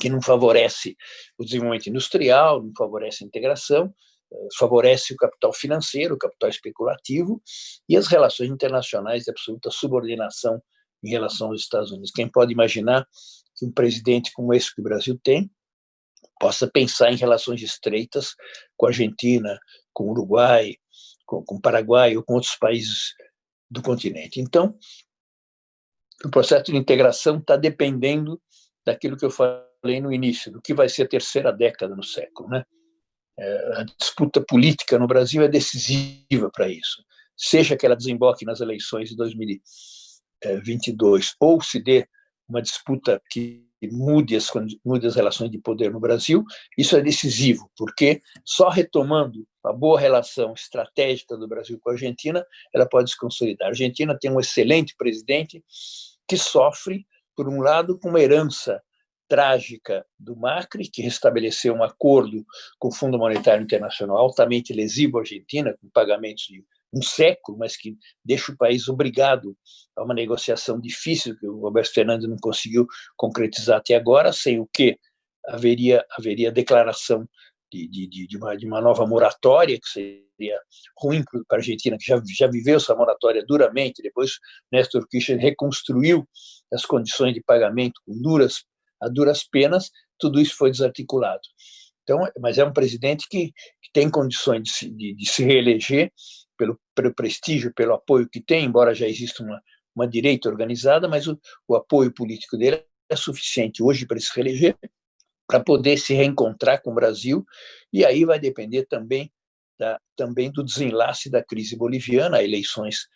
que não favorece o desenvolvimento industrial, não favorece a integração, favorece o capital financeiro, o capital especulativo e as relações internacionais de absoluta subordinação em relação aos Estados Unidos. Quem pode imaginar que um presidente como esse que o Brasil tem possa pensar em relações estreitas com a Argentina, com o Uruguai, com, com o Paraguai ou com outros países do continente. Então, o processo de integração está dependendo daquilo que eu falei no início, do que vai ser a terceira década no século. Né? É, a disputa política no Brasil é decisiva para isso. Seja que ela desemboque nas eleições de 2022 ou se dê uma disputa que mude as, mude as relações de poder no Brasil, isso é decisivo, porque só retomando a boa relação estratégica do Brasil com a Argentina, ela pode se consolidar. A Argentina tem um excelente presidente que sofre, por um lado, com uma herança trágica do Macri, que restabeleceu um acordo com o Fundo Monetário Internacional altamente lesivo à Argentina, com pagamentos de um século, mas que deixa o país obrigado a uma negociação difícil que o Roberto Fernandes não conseguiu concretizar até agora, sem o que haveria haveria declaração de, de, de, uma, de uma nova moratória, que seria ruim para a Argentina, que já, já viveu essa moratória duramente, depois Néstor Kirchner reconstruiu as condições de pagamento com duras, a duras penas, tudo isso foi desarticulado. Então, mas é um presidente que, que tem condições de se, de, de se reeleger pelo, pelo, prestígio, pelo apoio que tem, embora já exista uma, uma direita organizada, mas o, o apoio político dele é suficiente hoje para se reeleger, para poder se reencontrar com o Brasil, e aí vai depender também, da, também do desenlace da crise boliviana, eleições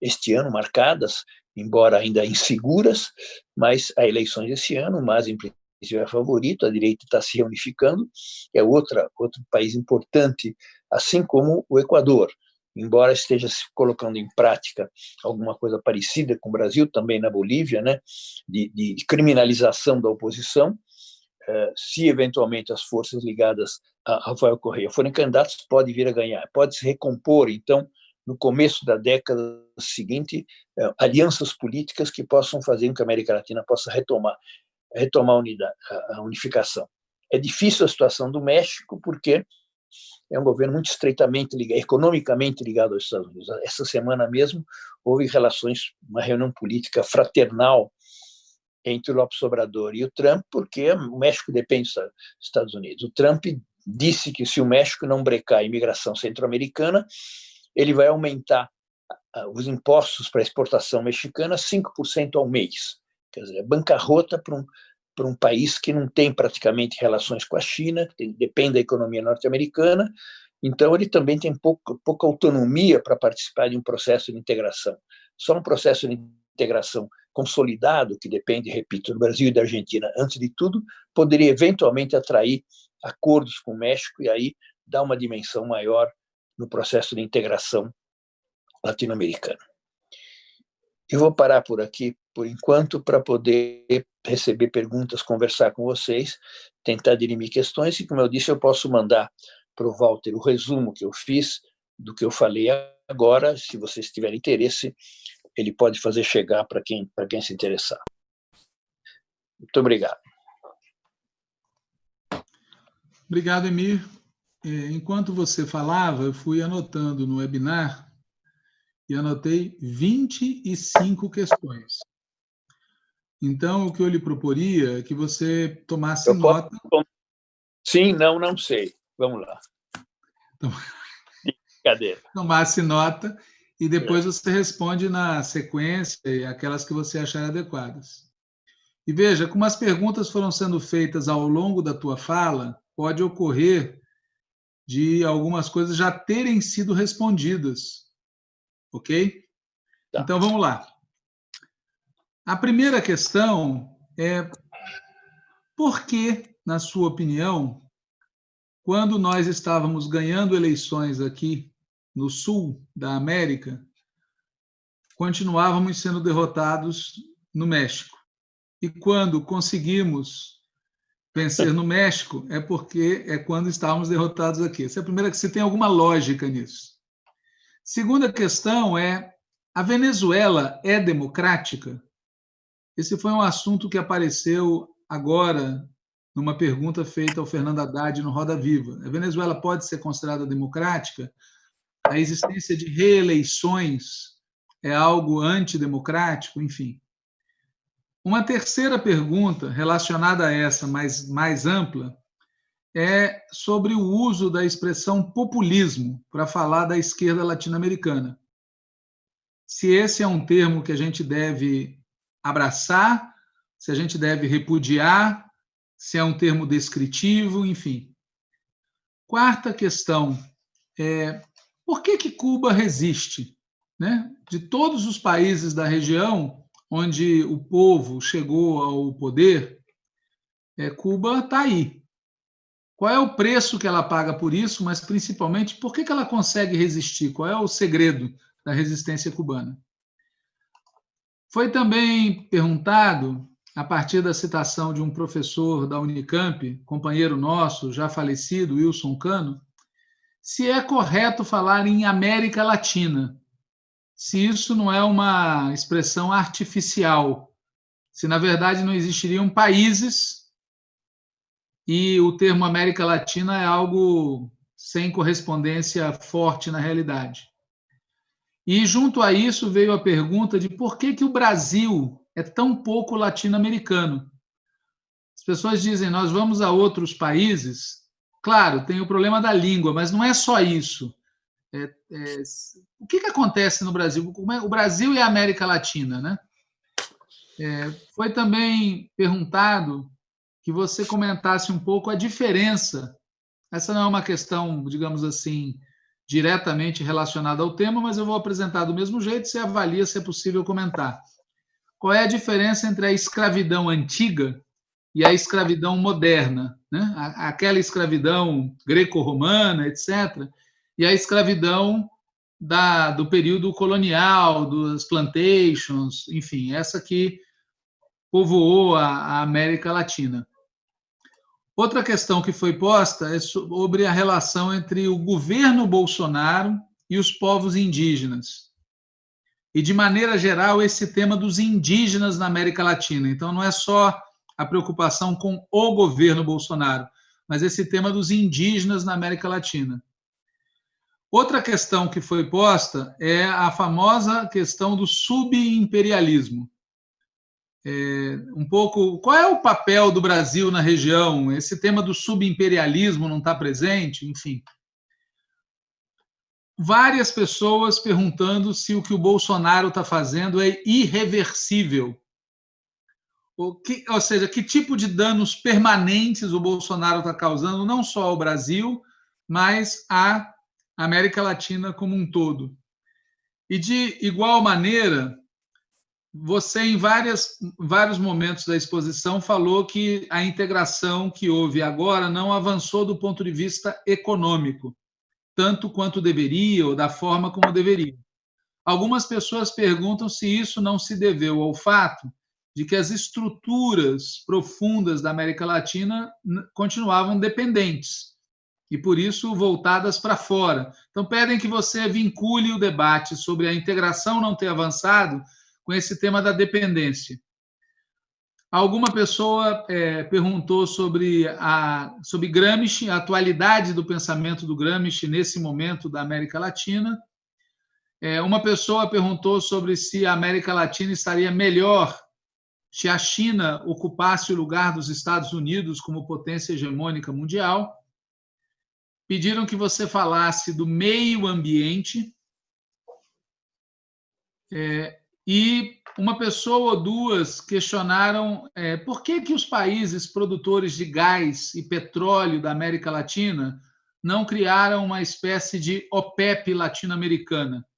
este ano marcadas, embora ainda inseguras, mas há eleições esse ano, mas em princípio é favorito, a direita está se reunificando, é outra, outro país importante, assim como o Equador. Embora esteja se colocando em prática alguma coisa parecida com o Brasil, também na Bolívia, né, de, de criminalização da oposição, eh, se eventualmente as forças ligadas a Rafael Correia forem candidatos, pode vir a ganhar, pode se recompor, então, no começo da década seguinte, eh, alianças políticas que possam fazer com que a América Latina possa retomar, retomar a, unidade, a unificação. É difícil a situação do México, porque é um governo muito estreitamente ligado, economicamente ligado aos Estados Unidos. Essa semana mesmo houve relações, uma reunião política fraternal entre o Lopes Obrador e o Trump, porque o México depende dos Estados Unidos. O Trump disse que se o México não brecar a imigração centro-americana, ele vai aumentar os impostos para exportação mexicana 5% ao mês. Quer dizer, é bancarrota para um, para um país que não tem praticamente relações com a China, tem, depende da economia norte-americana, então ele também tem pouca, pouca autonomia para participar de um processo de integração. Só um processo de integração consolidado, que depende, repito, do Brasil e da Argentina, antes de tudo, poderia eventualmente atrair acordos com o México e aí dar uma dimensão maior no processo de integração latino-americana. Eu vou parar por aqui, por enquanto, para poder receber perguntas, conversar com vocês, tentar dirimir questões, e, como eu disse, eu posso mandar para o Walter o resumo que eu fiz do que eu falei agora, se vocês tiverem interesse, ele pode fazer chegar para quem, para quem se interessar. Muito obrigado. Obrigado, Emir. É, enquanto você falava, eu fui anotando no webinar e anotei 25 questões. Então, o que eu lhe proporia é que você tomasse eu nota. Posso... Sim, não, não sei. Vamos lá. Então... Brincadeira. Tomasse nota e depois é. você responde na sequência aquelas que você achar adequadas. E veja, como as perguntas foram sendo feitas ao longo da tua fala, pode ocorrer de algumas coisas já terem sido respondidas. Ok? Tá. Então, vamos lá. A primeira questão é por que, na sua opinião, quando nós estávamos ganhando eleições aqui no sul da América, continuávamos sendo derrotados no México. E quando conseguimos vencer no México, é porque é quando estávamos derrotados aqui. Essa é a primeira se tem alguma lógica nisso. Segunda questão é: a Venezuela é democrática? Esse foi um assunto que apareceu agora numa pergunta feita ao Fernando Haddad no Roda Viva. A Venezuela pode ser considerada democrática? A existência de reeleições é algo antidemocrático? Enfim. Uma terceira pergunta relacionada a essa, mais, mais ampla, é sobre o uso da expressão populismo para falar da esquerda latino-americana. Se esse é um termo que a gente deve abraçar, se a gente deve repudiar, se é um termo descritivo, enfim. Quarta questão é por que, que Cuba resiste? Né? De todos os países da região onde o povo chegou ao poder, é, Cuba está aí. Qual é o preço que ela paga por isso, mas principalmente por que, que ela consegue resistir? Qual é o segredo da resistência cubana? Foi também perguntado, a partir da citação de um professor da Unicamp, companheiro nosso, já falecido, Wilson Cano, se é correto falar em América Latina, se isso não é uma expressão artificial, se na verdade não existiriam países e o termo América Latina é algo sem correspondência forte na realidade. E junto a isso veio a pergunta de por que, que o Brasil é tão pouco latino-americano. As pessoas dizem, nós vamos a outros países. Claro, tem o problema da língua, mas não é só isso. É, é, o que, que acontece no Brasil? É, o Brasil e a América Latina, né? É, foi também perguntado que você comentasse um pouco a diferença. Essa não é uma questão, digamos assim, diretamente relacionada ao tema, mas eu vou apresentar do mesmo jeito, você avalia se é possível comentar. Qual é a diferença entre a escravidão antiga e a escravidão moderna? Né? Aquela escravidão greco-romana, etc., e a escravidão da, do período colonial, das plantations, enfim, essa que povoou a, a América Latina. Outra questão que foi posta é sobre a relação entre o governo Bolsonaro e os povos indígenas. E, de maneira geral, esse tema dos indígenas na América Latina. Então, não é só a preocupação com o governo Bolsonaro, mas esse tema dos indígenas na América Latina. Outra questão que foi posta é a famosa questão do subimperialismo é, um pouco qual é o papel do Brasil na região? Esse tema do subimperialismo não está presente, enfim. Várias pessoas perguntando se o que o Bolsonaro está fazendo é irreversível. Que, ou seja, que tipo de danos permanentes o Bolsonaro está causando, não só ao Brasil, mas à América Latina como um todo. E de igual maneira, você, em várias, vários momentos da exposição, falou que a integração que houve agora não avançou do ponto de vista econômico, tanto quanto deveria, ou da forma como deveria. Algumas pessoas perguntam se isso não se deveu ao fato de que as estruturas profundas da América Latina continuavam dependentes e, por isso, voltadas para fora. Então, pedem que você vincule o debate sobre a integração não ter avançado com esse tema da dependência. Alguma pessoa é, perguntou sobre, a, sobre Gramsci, a atualidade do pensamento do Gramsci nesse momento da América Latina. É, uma pessoa perguntou sobre se a América Latina estaria melhor se a China ocupasse o lugar dos Estados Unidos como potência hegemônica mundial. Pediram que você falasse do meio ambiente. É, e uma pessoa ou duas questionaram é, por que, que os países produtores de gás e petróleo da América Latina não criaram uma espécie de OPEP latino-americana.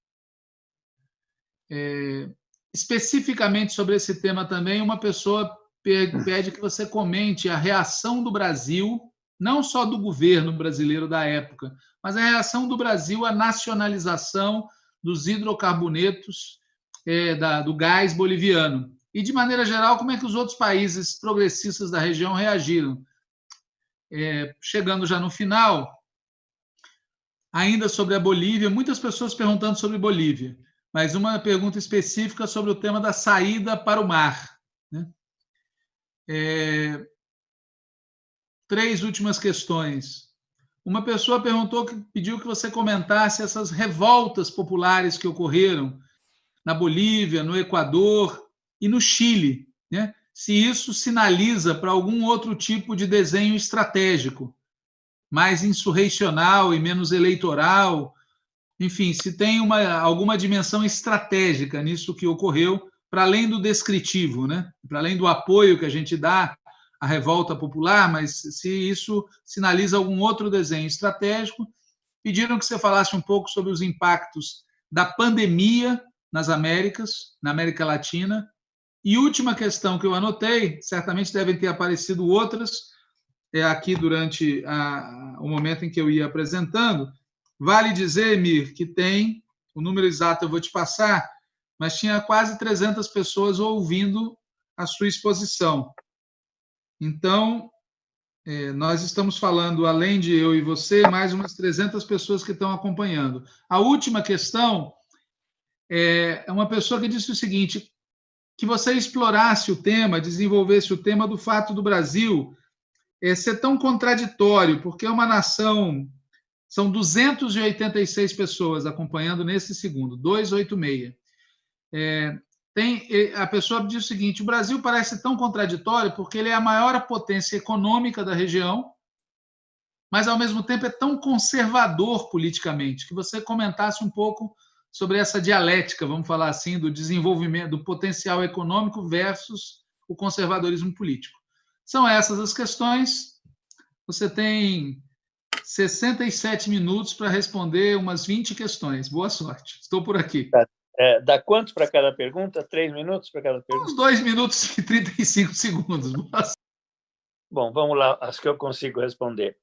É, especificamente sobre esse tema também, uma pessoa pede que você comente a reação do Brasil, não só do governo brasileiro da época, mas a reação do Brasil à nacionalização dos hidrocarbonetos é, da, do gás boliviano. E, de maneira geral, como é que os outros países progressistas da região reagiram? É, chegando já no final, ainda sobre a Bolívia, muitas pessoas perguntando sobre Bolívia, mas uma pergunta específica sobre o tema da saída para o mar. Né? É, três últimas questões. Uma pessoa perguntou, pediu que você comentasse essas revoltas populares que ocorreram na Bolívia, no Equador e no Chile, né? se isso sinaliza para algum outro tipo de desenho estratégico, mais insurreicional e menos eleitoral, enfim, se tem uma, alguma dimensão estratégica nisso que ocorreu para além do descritivo, né? para além do apoio que a gente dá à revolta popular, mas se isso sinaliza algum outro desenho estratégico. Pediram que você falasse um pouco sobre os impactos da pandemia nas Américas, na América Latina. E última questão que eu anotei, certamente devem ter aparecido outras, é aqui durante a, o momento em que eu ia apresentando. Vale dizer, Mir, que tem, o número exato eu vou te passar, mas tinha quase 300 pessoas ouvindo a sua exposição. Então, é, nós estamos falando, além de eu e você, mais umas 300 pessoas que estão acompanhando. A última questão é, é uma pessoa que disse o seguinte: que você explorasse o tema, desenvolvesse o tema do fato do Brasil é, ser tão contraditório, porque é uma nação. São 286 pessoas acompanhando nesse segundo, 286. É, tem, a pessoa diz o seguinte: o Brasil parece tão contraditório porque ele é a maior potência econômica da região, mas ao mesmo tempo é tão conservador politicamente. Que você comentasse um pouco sobre essa dialética, vamos falar assim, do desenvolvimento, do potencial econômico versus o conservadorismo político. São essas as questões. Você tem 67 minutos para responder umas 20 questões. Boa sorte. Estou por aqui. Tá. É, dá quantos para cada pergunta? Três minutos para cada pergunta? Uns dois minutos e 35 segundos. Bom, vamos lá, as que eu consigo responder.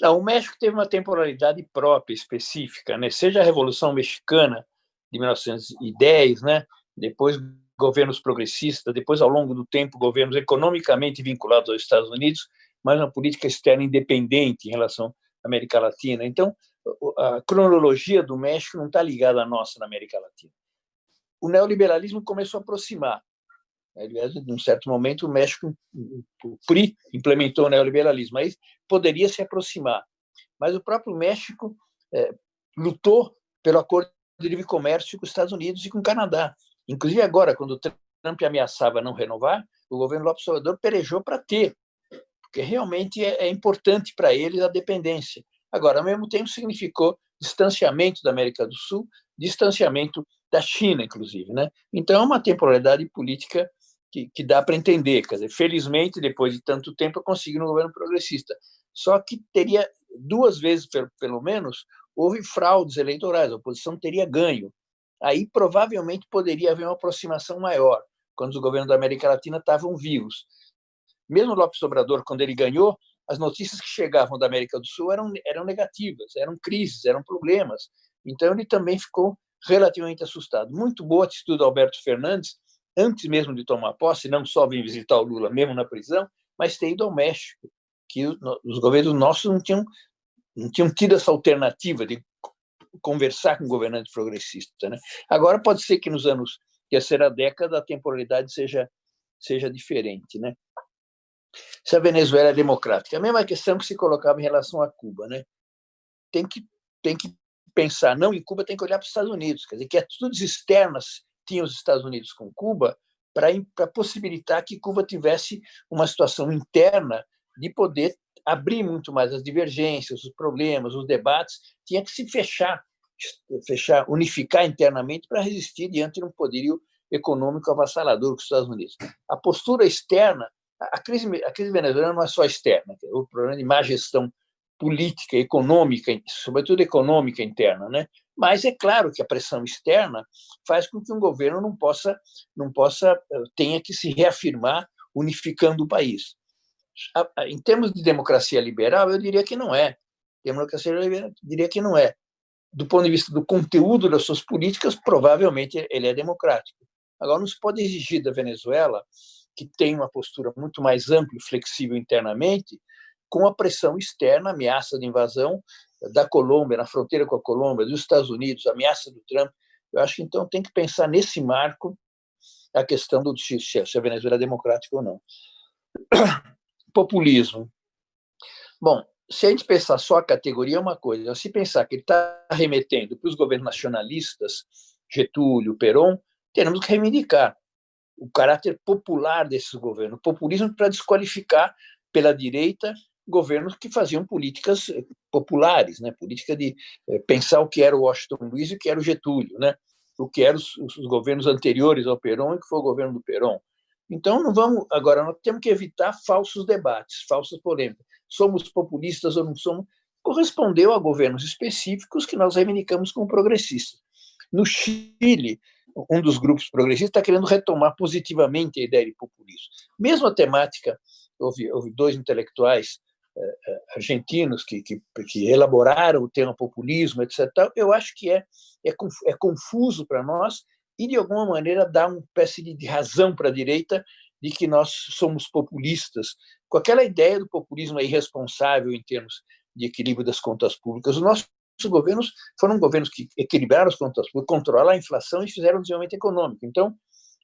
Não, o México teve uma temporalidade própria, específica, né? seja a Revolução Mexicana de 1910, né? depois governos progressistas, depois, ao longo do tempo, governos economicamente vinculados aos Estados Unidos, mas uma política externa independente em relação à América Latina. Então, a cronologia do México não está ligada à nossa na América Latina. O neoliberalismo começou a aproximar. Aliás, em um certo momento, o México, o PRI, implementou o neoliberalismo, aí poderia se aproximar. Mas o próprio México é, lutou pelo acordo de livre comércio com os Estados Unidos e com o Canadá. Inclusive, agora, quando o Trump ameaçava não renovar, o governo Lopes Obrador pelejou para ter, porque realmente é, é importante para eles a dependência. Agora, ao mesmo tempo, significou distanciamento da América do Sul, distanciamento da China, inclusive. Né? Então, é uma temporalidade política que, que dá para entender. Quer dizer, felizmente, depois de tanto tempo, eu consegui um governo progressista. Só que teria, duas vezes pelo menos, houve fraudes eleitorais, a oposição teria ganho. Aí, provavelmente, poderia haver uma aproximação maior, quando os governos da América Latina estavam vivos. Mesmo Lopes Obrador, quando ele ganhou, as notícias que chegavam da América do Sul eram, eram negativas, eram crises, eram problemas. Então, ele também ficou relativamente assustado. Muito boa atitude do Alberto Fernandes, antes mesmo de tomar posse, não só vir visitar o Lula mesmo na prisão, mas ter ido ao México, que os governos nossos não tinham, não tinham tido essa alternativa de conversar com governantes progressistas. Né? Agora, pode ser que nos anos, que será a década, a temporalidade seja, seja diferente. Né? Se a Venezuela é democrática. A mesma questão que se colocava em relação a Cuba. Né? Tem, que, tem que pensar, não em Cuba, tem que olhar para os Estados Unidos. Quer dizer, que atitudes externas tinham os Estados Unidos com Cuba para possibilitar que Cuba tivesse uma situação interna de poder abrir muito mais as divergências, os problemas, os debates, tinha que se fechar, fechar, unificar internamente para resistir diante de um poderio econômico avassalador com os Estados Unidos. A postura externa a crise, a crise venezuelana não é só externa, é o problema de má gestão política, econômica, sobretudo econômica interna, né? Mas é claro que a pressão externa faz com que um governo não possa, não possa, eh, tenha que se reafirmar unificando o país. Em termos de democracia liberal, eu diria que não é. Democracia liberal, eu diria que não é. Do ponto de vista do conteúdo das suas políticas, provavelmente ele é democrático. Agora, não se pode exigir da Venezuela que tem uma postura muito mais ampla e flexível internamente, com a pressão externa, ameaça de invasão da Colômbia, na fronteira com a Colômbia, dos Estados Unidos, ameaça do Trump. Eu acho que então tem que pensar nesse marco a questão do se a Venezuela é democrática ou não. Populismo. Bom, se a gente pensar só a categoria é uma coisa, se pensar que ele está remetendo para os governos nacionalistas, Getúlio, Perón, teremos que reivindicar o caráter popular desses governos, populismo para desqualificar pela direita governos que faziam políticas eh, populares, né? política de eh, pensar o que era o Washington Luiz e o que era o Getúlio. Né? o que eram os, os governos anteriores ao Perón e que foi o governo do Perón. Então, não vamos agora nós temos que evitar falsos debates, falsas polêmicas. Somos populistas ou não somos? Correspondeu a governos específicos que nós reivindicamos como progressistas. No Chile, um dos grupos progressistas está querendo retomar positivamente a ideia de populismo. Mesmo a temática, houve, houve dois intelectuais eh, eh, argentinos que, que, que, elaboraram o tema populismo, etc. Eu acho que é, é, é confuso para nós e, de alguma maneira, dá uma espécie de razão para a direita de que nós somos populistas, com aquela ideia do populismo irresponsável em termos de equilíbrio das contas públicas. Os nossos governos foram governos que equilibraram as contas públicas, controlaram a inflação e fizeram o desenvolvimento econômico. Então,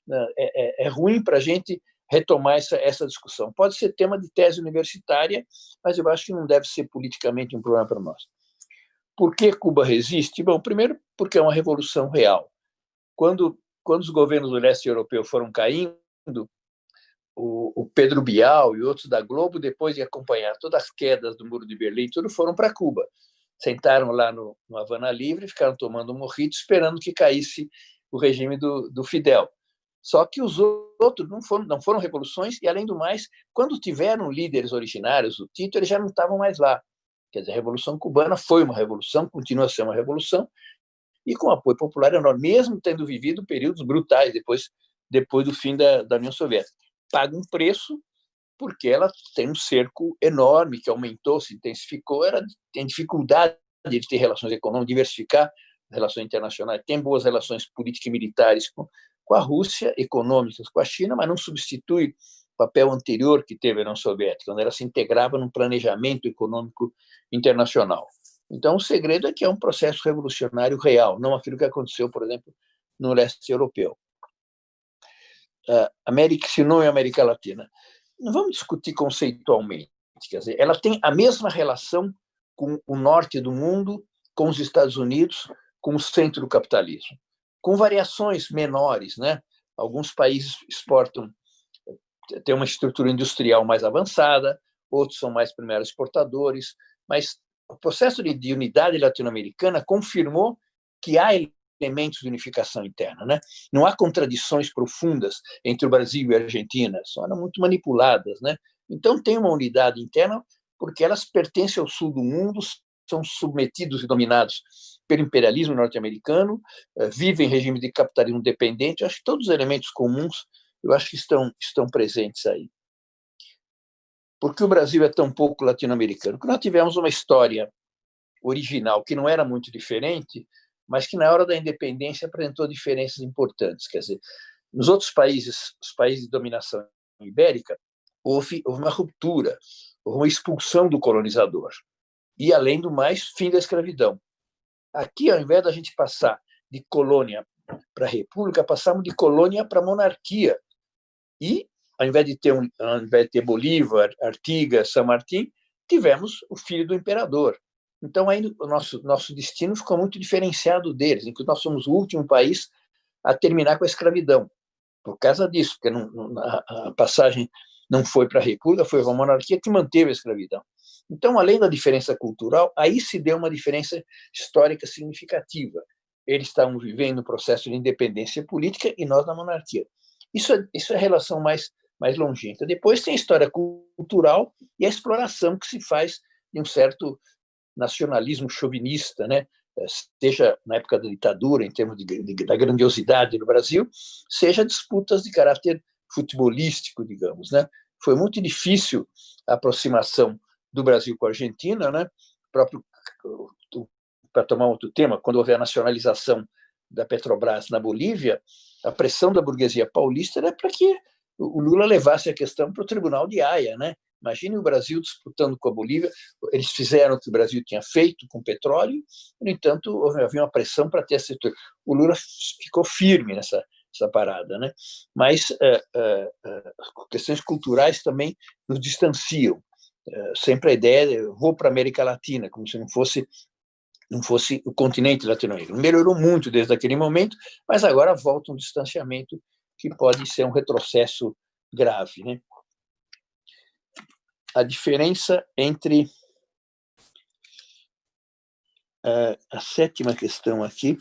né, é, é, é ruim para a gente retomar essa, essa discussão. Pode ser tema de tese universitária, mas eu acho que não deve ser politicamente um problema para nós. Por que Cuba resiste? Bom, primeiro, porque é uma revolução real. Quando, quando os governos do leste europeu foram caindo, o, o, Pedro Bial e outros da Globo, depois de acompanhar todas as quedas do Muro de Berlim, tudo foram para Cuba. Sentaram lá no, no Havana Livre, ficaram tomando um morrito, esperando que caísse o regime do, do Fidel. Só que os outros não foram, não foram revoluções, e, além do mais, quando tiveram líderes originários, o Tito, eles já não estavam mais lá. Quer dizer, a Revolução Cubana foi uma revolução, continua a ser uma revolução, e com apoio popular enorme, mesmo tendo vivido períodos brutais depois, depois do fim da, da União Soviética. Paga um preço porque ela tem um cerco enorme que aumentou, se intensificou, era tem dificuldade de ter relações econômicas, diversificar relações internacionais, tem boas relações políticas e militares com, com a Rússia, econômicas com a China, mas não substitui o papel anterior que teve a União Soviética, onde ela se integrava num planejamento econômico internacional. Então, o segredo é que é um processo revolucionário real, não aquilo que aconteceu, por exemplo, no leste europeu. Uh, América, se não é América Latina. Não vamos discutir conceitualmente. Quer dizer, ela tem a mesma relação com o norte do mundo, com os Estados Unidos, com o centro do capitalismo, com variações menores. Né? Alguns países exportam, têm uma estrutura industrial mais avançada, outros são mais primeiros exportadores, mas o processo de, de unidade latino-americana confirmou que há elementos de unificação interna. Né? Não há contradições profundas entre o Brasil e a Argentina, são muito manipuladas. Né? Então, tem uma unidade interna porque elas pertencem ao sul do mundo, são submetidos e dominados pelo imperialismo norte-americano, eh, vivem em regime de capitalismo dependente. Acho que todos os elementos comuns eu acho que estão, estão presentes aí. Por que o Brasil é tão pouco latino-americano? Porque nós tivemos uma história original que não era muito diferente, mas que na hora da independência apresentou diferenças importantes. Quer dizer, nos outros países, os países de dominação ibérica, houve, houve uma ruptura, houve uma expulsão do colonizador. E, além do mais, fim da escravidão. Aqui, ao invés da gente passar de colônia para república, passamos de colônia para monarquia. E ao invés de ter, um, ao invés de ter Bolívar, Artigas, São Martim, tivemos o filho do imperador. Então, aí o nosso, nosso destino ficou muito diferenciado deles, em que nós somos o último país a terminar com a escravidão, por causa disso, porque não, a passagem não foi para a República, foi para a monarquia que manteve a escravidão. Então, além da diferença cultural, aí se deu uma diferença histórica significativa. Eles estavam vivendo um processo de independência política e nós na monarquia. Isso é, isso é a relação mais mais longínqua. Depois tem a história cultural e a exploração que se faz de um certo nacionalismo chauvinista, né? seja na época da ditadura, em termos de, de, da grandiosidade no Brasil, seja disputas de caráter futebolístico, digamos. Né? Foi muito difícil a aproximação do Brasil com a Argentina, né? próprio para tomar outro tema, quando houve a nacionalização da Petrobras na Bolívia, a pressão da burguesia paulista era para que o Lula levasse a questão para o Tribunal de Haia, né? Imagine o Brasil disputando com a Bolívia. Eles fizeram o que o Brasil tinha feito com petróleo, no entanto, havia uma pressão para ter essa. O Lula ficou firme nessa, parada, né? Mas uh, uh, uh, questões culturais também nos distanciam. sempre a ideia de vou para a América Latina, como se não fosse não fosse o continente latino-americano. Melhorou muito desde aquele momento, mas agora volta um distanciamento que pode ser um retrocesso grave. Né? A diferença entre uh, a sétima questão aqui,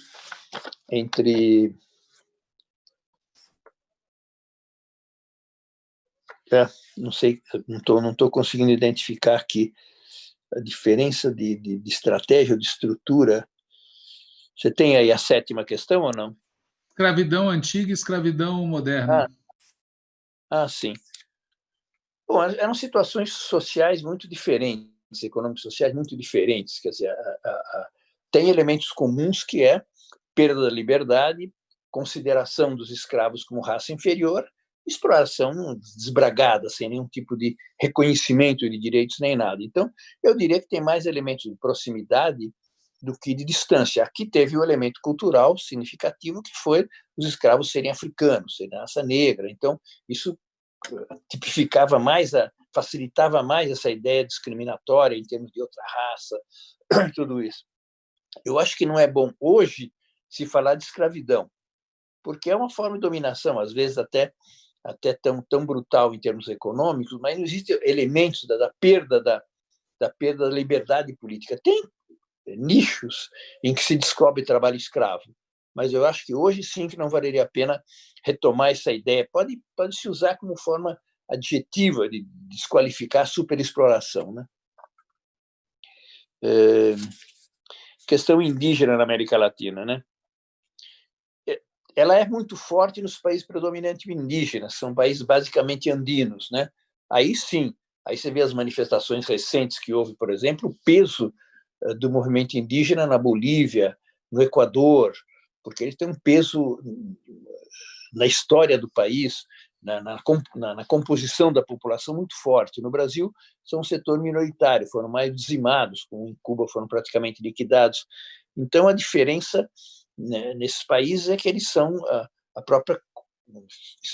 entre é, não sei, não estou não tô conseguindo identificar aqui a diferença de, de, de estratégia de estrutura. Você tem aí a sétima questão ou não? Escravidão antiga e escravidão moderna. Ah, ah sim. Bom, eram situações sociais muito diferentes, econômicas sociais muito diferentes. Quer dizer, a, a, a, tem elementos comuns que é perda da liberdade, consideração dos escravos como raça inferior, exploração desbragada, sem nenhum tipo de reconhecimento de direitos nem nada. Então, eu diria que tem mais elementos de proximidade do que de distância. Aqui teve o um elemento cultural significativo, que foi os escravos serem africanos, serem raça negra. Então, isso eh, tipificava mais, a, facilitava mais essa ideia discriminatória em termos de outra raça, tudo isso. Eu acho que não é bom hoje se falar de escravidão, porque é uma forma de dominação, às vezes até até tão, tão brutal em termos econômicos, mas não existem elementos da, da perda da, da perda da liberdade política. Tem nichos em que se descobre trabalho escravo, mas eu acho que hoje sim que não valeria a pena retomar essa ideia. Pode pode se usar como forma adjetiva de desqualificar a superexploração, né? É, questão indígena na América Latina, né? ela é muito forte nos países predominantemente indígenas, são países basicamente andinos, né? Aí sim, aí você vê as manifestações recentes que houve, por exemplo, o peso eh, do movimento indígena na Bolívia, no Equador, porque ele tem um peso na história do país, na, na, na, composição da população muito forte. No Brasil, são um setor minoritário, foram mais dizimados, como em Cuba foram praticamente liquidados. Então, a diferença né, nesses países é que eles são a, a própria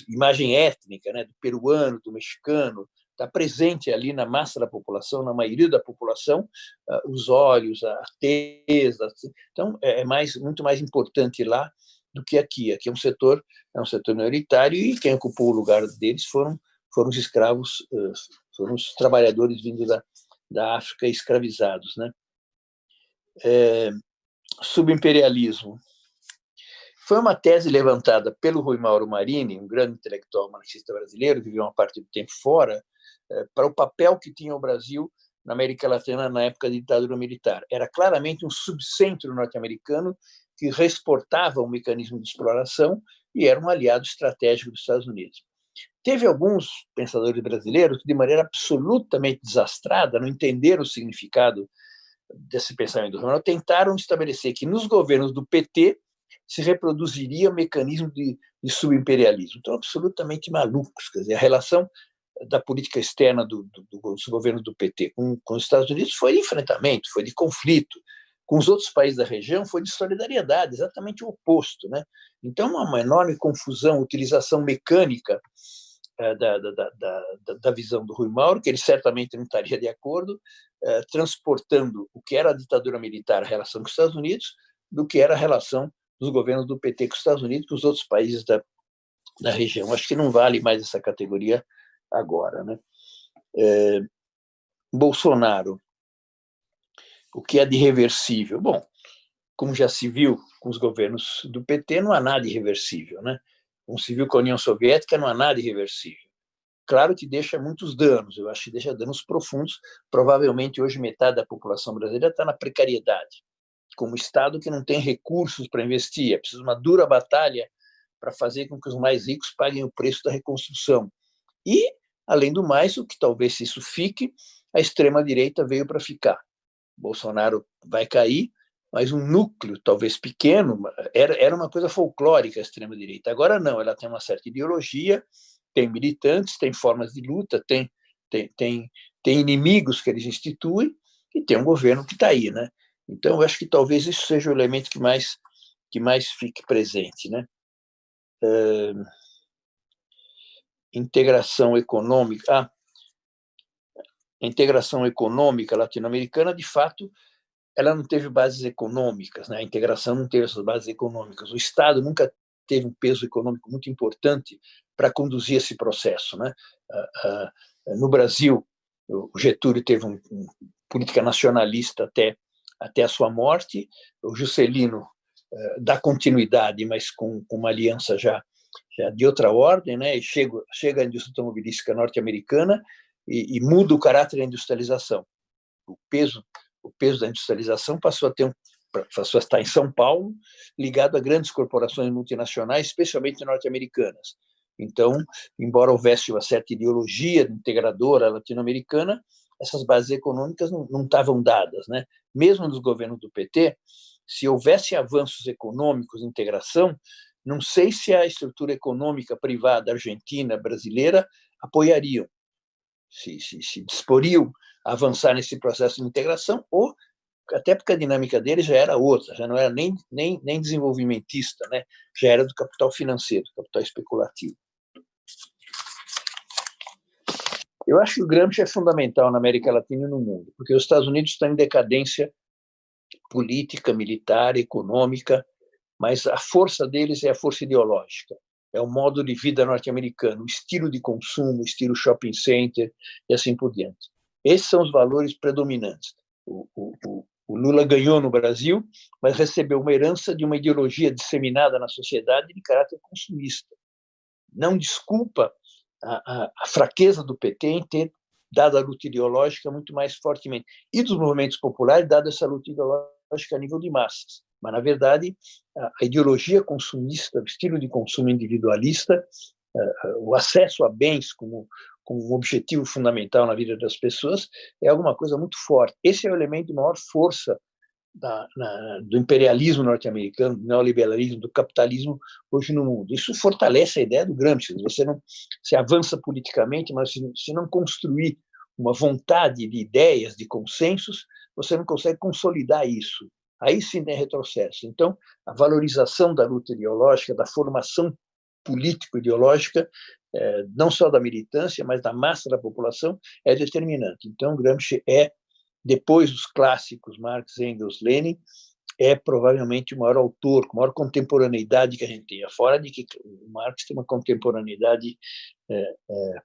imagem étnica, né, do peruano, do mexicano, está presente ali na massa da população, na maioria da população, uh, os olhos, a tez, assim. então é, é mais muito mais importante lá do que aqui. Aqui é um setor é um setor minoritário e quem ocupou o lugar deles foram foram os escravos, foram os trabalhadores vindos da, da África escravizados, né? É, subimperialismo foi uma tese levantada pelo Rui Mauro Marini, um grande intelectual marxista brasileiro, que viveu uma parte do tempo fora, para o papel que tinha o Brasil na América Latina na época da ditadura militar. Era claramente um subcentro norte-americano que reexportava o mecanismo de exploração e era um aliado estratégico dos Estados Unidos. Teve alguns pensadores brasileiros que, de maneira absolutamente desastrada, não entenderam o significado desse pensamento tentaram estabelecer que nos governos do PT se reproduziria o mecanismo de, de subimperialismo. Então, absolutamente malucos. Quer dizer, a relação da política externa do, do, dos governos do PT com, com os Estados Unidos foi de enfrentamento, foi de conflito. Com os outros países da região foi de solidariedade, exatamente o oposto. Né? Então, uma enorme confusão, utilização mecânica eh, da, da, da, da, visão do Rui Mauro, que ele certamente não estaria de acordo, eh, transportando o que era a ditadura militar, a relação com os Estados Unidos, do que era a relação dos governos do PT com os Estados Unidos, com os outros países da, da região. Acho que não vale mais essa categoria agora. Né? É, Bolsonaro, o que é de irreversível? Bom, como já se viu com os governos do PT, não há nada irreversível. Né? Se viu com a União Soviética, não há nada irreversível. Claro que deixa muitos danos, eu acho que deixa danos profundos. Provavelmente hoje metade da população brasileira está na precariedade como Estado que não tem recursos para investir. É preciso uma dura batalha para fazer com que os mais ricos paguem o preço da reconstrução. E, além do mais, o que talvez isso fique, a extrema-direita veio para ficar. Bolsonaro vai cair, mas um núcleo, talvez pequeno, era, era uma coisa folclórica a extrema-direita. Agora não, ela tem uma certa ideologia, tem militantes, tem formas de luta, tem, tem, tem, tem inimigos que eles instituem, e tem um governo que está aí. Né? Então, eu acho que talvez isso seja o elemento que mais, que mais fique presente. Né? É... Integração econômica. A integração econômica latino-americana, de fato, ela não teve bases econômicas, né? a integração não teve essas bases econômicas. O Estado nunca teve um peso econômico muito importante para conduzir esse processo. Né? No Brasil, o Getúlio teve uma um política nacionalista até até a sua morte. O Juscelino uh, dar continuidade, mas com, uma aliança já, já de outra ordem, né? E chega, chega a indústria automobilística norte-americana e, e, muda o caráter da industrialização. O peso, o peso da industrialização passou a ter um, passou a estar em São Paulo, ligado a grandes corporações multinacionais, especialmente norte-americanas. Então, embora houvesse uma certa ideologia integradora latino-americana, essas bases econômicas não, não estavam dadas. Né? Mesmo nos governos do PT, se houvesse avanços econômicos, integração, não sei se a estrutura econômica privada argentina, brasileira, apoiariam, se, se, se disporiam a avançar nesse processo de integração, ou até porque a dinâmica dele já era outra, já não era nem, nem, nem desenvolvimentista, né? já era do capital financeiro, capital especulativo. Eu acho que o Gramsci é fundamental na América Latina e no mundo, porque os Estados Unidos estão em decadência política, militar, econômica, mas a força deles é a força ideológica, é o modo de vida norte-americano, o estilo de consumo, o estilo shopping center e assim por diante. Esses são os valores predominantes. O, o, o Lula ganhou no Brasil, mas recebeu uma herança de uma ideologia disseminada na sociedade de caráter consumista. Não desculpa a, a, a fraqueza do PT em ter dado a luta ideológica muito mais fortemente, e dos movimentos populares, dado essa luta ideológica a nível de massas. Mas, na verdade, a, ideologia consumista, o estilo de consumo individualista, o acesso a bens como, como um objetivo fundamental na vida das pessoas, é alguma coisa muito forte. Esse é o elemento de maior força da, na, do imperialismo norte-americano, do neoliberalismo, do capitalismo hoje no mundo. Isso fortalece a ideia do Gramsci. Você não se avança politicamente, mas se, se não construir uma vontade de ideias, de consensos, você não consegue consolidar isso. Aí sim tem retrocesso. Então, a valorização da luta ideológica, da formação político-ideológica, é, não só da militância, mas da massa da população, é determinante. Então, Gramsci é depois dos clássicos Marx, Engels, Lenin, é provavelmente o maior autor, com maior contemporaneidade que a gente tem. Fora de que Marx tem uma contemporaneidade é, é,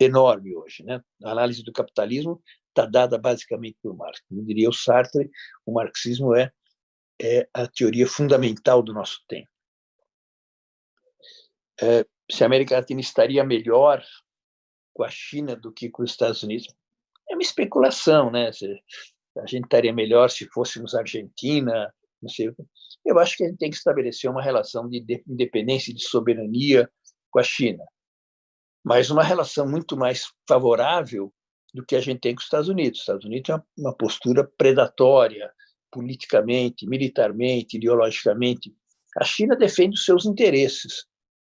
enorme hoje. Né? A análise do capitalismo está dada basicamente por Marx. Como diria o Sartre, o marxismo é, é a teoria fundamental do nosso tempo. É, se a América Latina estaria melhor com a China do que com os Estados Unidos, é uma especulação, né? A gente estaria melhor se fôssemos Argentina, não sei. Eu acho que a gente tem que estabelecer uma relação de independência e de soberania com a China, mas uma relação muito mais favorável do que a gente tem com os Estados Unidos. Os Estados Unidos tem uma postura predatória, politicamente, militarmente, ideologicamente. A China defende os seus interesses,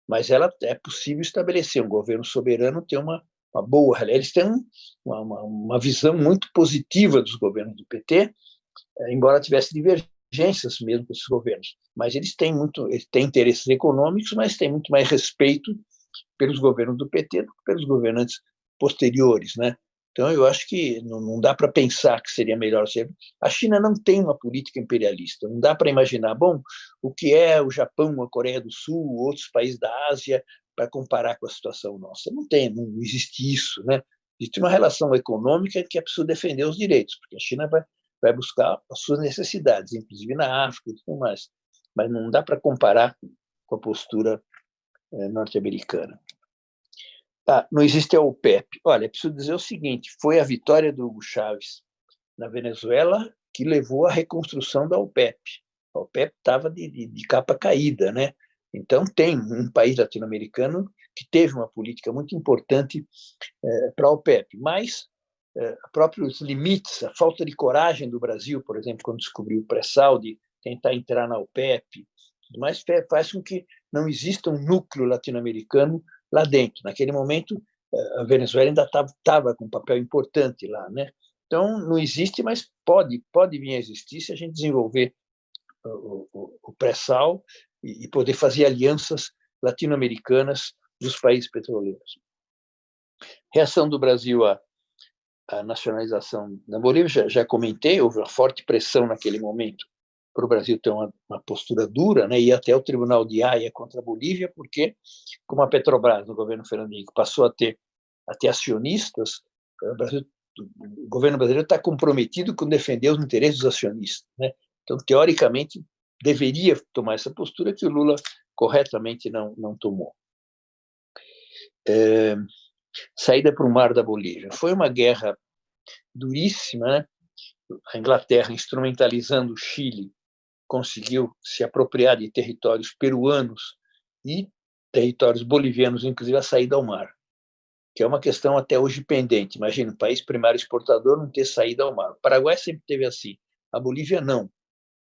mas ela é possível estabelecer um governo soberano ter uma uma boa. Eles têm uma, uma, uma visão muito positiva dos governos do PT, eh, embora tivesse divergências mesmo com esses governos. Mas eles têm muito, eles têm interesses econômicos, mas têm muito mais respeito pelos governos do PT do que pelos governantes posteriores, né? Então, eu acho que não, não dá para pensar que seria melhor ser. A China não tem uma política imperialista. Não dá para imaginar, bom, o que é o Japão, a Coreia do Sul, outros países da Ásia para comparar com a situação nossa. Não tem, não existe isso, né? Existe uma relação econômica que é preciso defender os direitos, porque a China vai, vai buscar as suas necessidades, inclusive na África e tudo mais. Mas não dá para comparar com a postura é, norte-americana. Ah, não existe a OPEP. Olha, preciso dizer o seguinte: foi a vitória do Hugo Chávez na Venezuela que levou à reconstrução da OPEP. A OPEP estava de, de, de, capa caída, né? Então, tem um país latino-americano que teve uma política muito importante é, para a OPEP, mas é, próprios limites, a falta de coragem do Brasil, por exemplo, quando descobriu o pré-sal de tentar entrar na OPEP, mas faz com que não exista um núcleo latino-americano lá dentro. Naquele momento, é, a Venezuela ainda estava com um papel importante lá, né? Então, não existe, mas pode, pode vir a existir se a gente desenvolver o, o, o pré-sal e poder fazer alianças latino-americanas dos países petroleiros. Reação do Brasil à, à nacionalização da Bolívia, já, já, comentei, houve uma forte pressão naquele momento para o Brasil ter uma, uma, postura dura, né, ir até o Tribunal de Haia contra a Bolívia, porque, como a Petrobras, no governo Fernando passou a ter, a ter acionistas, o, Brasil, o governo brasileiro está comprometido com defender os interesses dos acionistas. Né? Então, teoricamente, deveria tomar essa postura que o Lula corretamente não, não tomou. É, saída para o mar da Bolívia. Foi uma guerra duríssima, né? A Inglaterra, instrumentalizando o Chile, conseguiu se apropriar de territórios peruanos e territórios bolivianos, inclusive a saída ao mar, que é uma questão até hoje pendente. Imagina, um país primário exportador não ter saída ao mar. O Paraguai sempre teve assim, a Bolívia não.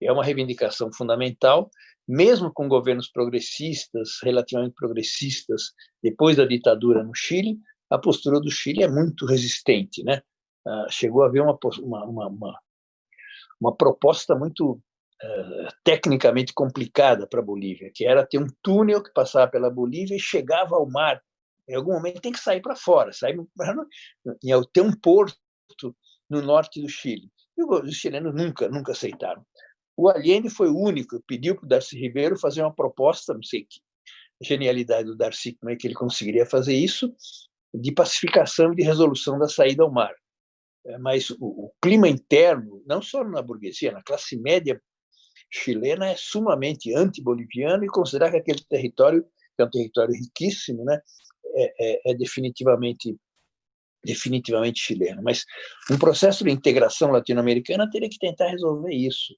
É uma reivindicação fundamental, mesmo com governos progressistas, relativamente progressistas, depois da ditadura no Chile, a postura do Chile é muito resistente, né? Ah, chegou a haver uma, uma, uma, uma proposta muito tecnicamente complicada para a Bolívia, que era ter um túnel que passava pela Bolívia e chegava ao mar. Em algum momento tem que sair para fora, sair para ter um porto no norte do Chile. E os chilenos nunca, nunca aceitaram. O Allende foi o único que pediu para o Darcy Ribeiro fazer uma proposta, não sei que genialidade do Darcy, como é que ele conseguiria fazer isso, de pacificação e de resolução da saída ao mar. É, mas o, o clima interno, não só na burguesia, na classe média chilena, é sumamente anti-boliviano e considerar que aquele território, que é um território riquíssimo, né, é, é, é definitivamente definitivamente chileno. Mas um processo de integração latino-americana teria que tentar resolver isso.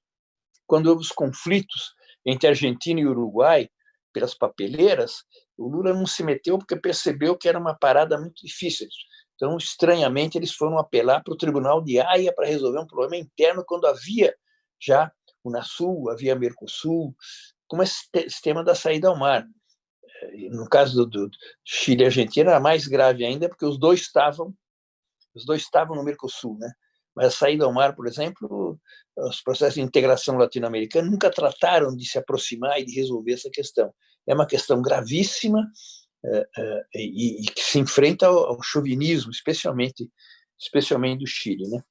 Quando houve os conflitos entre Argentina e Uruguai pelas papeleiras, o Lula não se meteu porque percebeu que era uma parada muito difícil. Então, estranhamente, eles foram apelar para o Tribunal de Haia para resolver um problema interno, quando havia já Unasul, havia Mercosul, como esse sistema da saída ao mar. Eh, no caso do, do Chile e Argentina, era mais grave ainda, porque os dois estavam os dois estavam no Mercosul, né? Mas a saída ao mar, por exemplo, os processos de integração latino-americana nunca trataram de se aproximar e de resolver essa questão. É uma questão gravíssima, é, é, e, e, que se enfrenta ao, ao, chauvinismo, especialmente, especialmente do Chile. Né?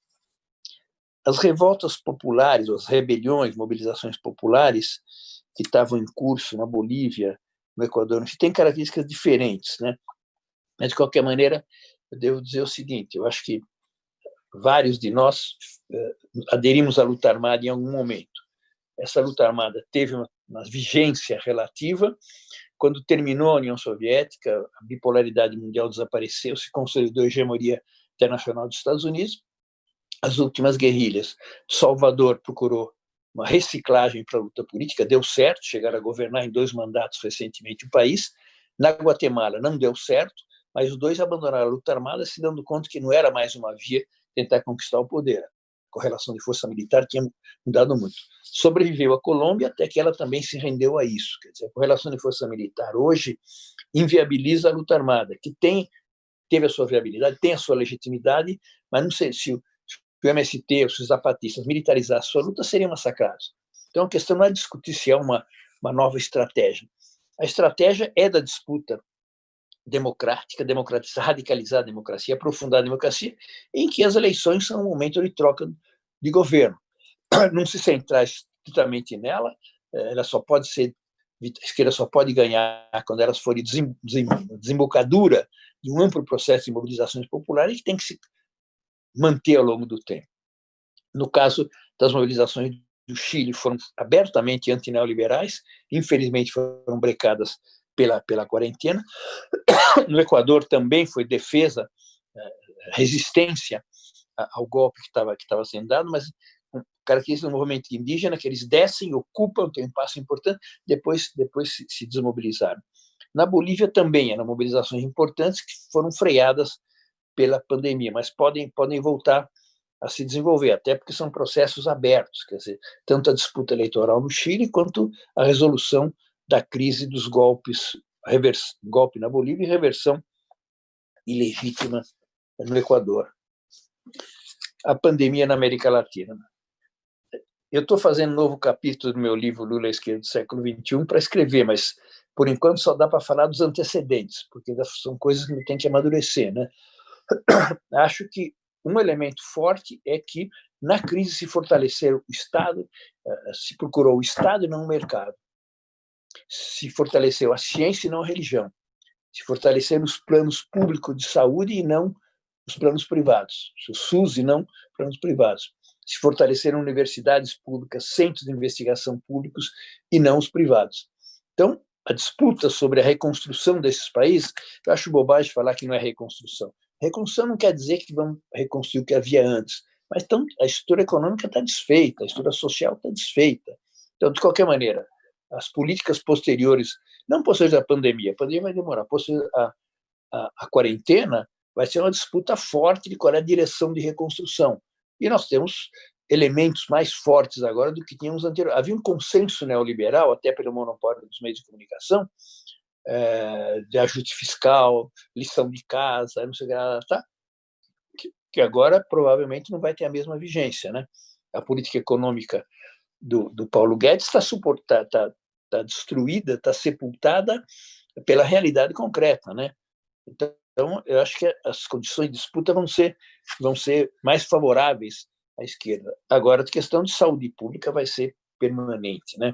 As revoltas populares, as rebeliões, mobilizações populares que estavam em curso na Bolívia, no Equador, no Chile, têm características diferentes. Né? Mas, de qualquer maneira, eu devo dizer o seguinte, eu acho que vários de nós uh, aderimos à luta armada em algum momento. Essa luta armada teve uma, uma vigência relativa, quando terminou a União Soviética, a bipolaridade mundial desapareceu, se consolidou a hegemonia internacional dos Estados Unidos. As últimas guerrilhas, Salvador procurou uma reciclagem para a luta política, deu certo, chegaram a governar em dois mandatos recentemente o país. Na Guatemala não deu certo, mas os dois abandonaram a luta armada, se dando conta que não era mais uma via tentar conquistar o poder. A correlação de força militar tinha mudado muito sobreviveu a Colômbia até que ela também se rendeu a isso. Quer dizer, a correlação de força militar hoje inviabiliza a luta armada, que tem teve a sua viabilidade, tem a sua legitimidade, mas não sei se o, se o MST, os zapatistas militarizassem a sua luta, seriam massacrados. Então a questão não é discutir se é uma, uma nova estratégia. A estratégia é da disputa democrática, democratizar, radicalizar a democracia, aprofundar a democracia, em que as eleições são um momento de troca de governo. não se centrar estritamente nela, eh, ela só pode ser a esquerda só pode ganhar quando elas forem desembocadura de um amplo processo de mobilizações populares que tem que se manter ao longo do tempo. No caso das mobilizações do Chile, foram abertamente antineoliberais, infelizmente foram brecadas pela, pela quarentena. No Equador também foi defesa, eh, resistência ao golpe que estava que sendo dado, mas característica do movimento indígena, que eles descem, ocupam, tem um passo importante, depois, depois se, se desmobilizaram. Na Bolívia também eram mobilizações importantes que foram freadas pela pandemia, mas podem, podem voltar a se desenvolver, até porque são processos abertos, quer dizer, tanto a disputa eleitoral no Chile quanto a resolução da crise dos golpes, revers, golpe na Bolívia e reversão ilegítima no Equador. A pandemia na América Latina. Eu estou fazendo um novo capítulo do meu livro Lula Esquerda do século XXI para escrever, mas por enquanto só dá para falar dos antecedentes, porque são coisas que tem que amadurecer. Né? Acho que um elemento forte é que na crise se fortaleceu o Estado, eh, se procurou o Estado e não o mercado. Se fortaleceu a ciência e não a religião. Se fortaleceram os planos públicos de saúde e não os planos privados. O SUS e não planos privados se fortalecer universidades públicas, centros de investigação públicos e não os privados. Então, a disputa sobre a reconstrução desses países, eu acho bobagem falar que não é reconstrução. Reconstrução não quer dizer que vão reconstruir o que havia antes, mas então, a estrutura econômica está desfeita, a estrutura social está desfeita. Então, de qualquer maneira, as políticas posteriores, não posteriores à pandemia, a pandemia vai demorar, a, a, a quarentena vai ser uma disputa forte de qual é a direção de reconstrução. E nós temos elementos mais fortes agora do que tínhamos anteriormente. Havia um consenso neoliberal, até pelo monopólio dos meios de comunicação, é, de ajuste fiscal, lição de casa, não sei o que, tá, que, que agora provavelmente não vai ter a mesma vigência. Né? A política econômica do, do Paulo Guedes está tá, tá, tá destruída, está sepultada pela realidade concreta. Né? Então, eu acho que as condições de disputa vão ser, vão ser mais favoráveis à esquerda. Agora, a questão de saúde pública vai ser permanente. Né?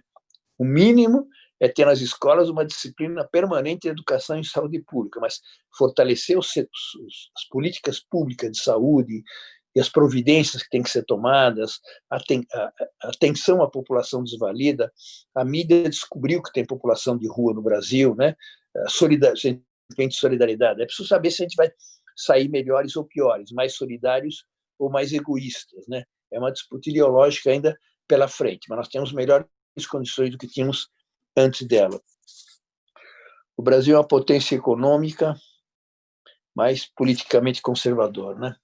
O mínimo é ter nas escolas uma disciplina permanente de educação em saúde pública, mas fortalecer os, as políticas públicas de saúde e as providências que têm que ser tomadas, a, a, a atenção à população desvalida, a mídia descobriu que tem população de rua no Brasil, né? Solidariedade, sentimento de solidariedade. É preciso saber se a gente vai sair melhores ou piores, mais solidários ou mais egoístas. Né? É uma disputa ideológica ainda pela frente, mas nós temos melhores condições do que tínhamos antes dela. O Brasil é uma potência econômica, mas politicamente conservador. Né?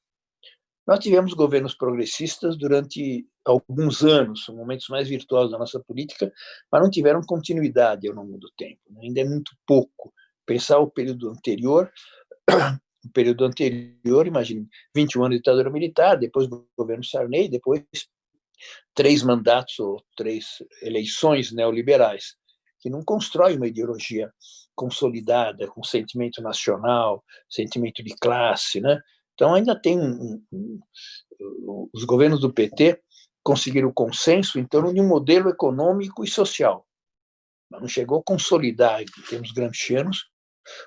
Nós tivemos governos progressistas durante alguns anos, momentos mais virtuosos da nossa política, mas não tiveram continuidade ao longo do tempo. Né? Ainda é muito pouco pensar o período anterior, o período anterior, imagine, 21 anos de ditadura militar, depois do governo Sarney, depois três mandatos ou três eleições neoliberais, que não constrói uma ideologia consolidada, com sentimento nacional, sentimento de classe, né? Então ainda tem um, um, um, os governos do PT conseguiram consenso em torno de um modelo econômico e social, mas não chegou a consolidar em termos gramscianos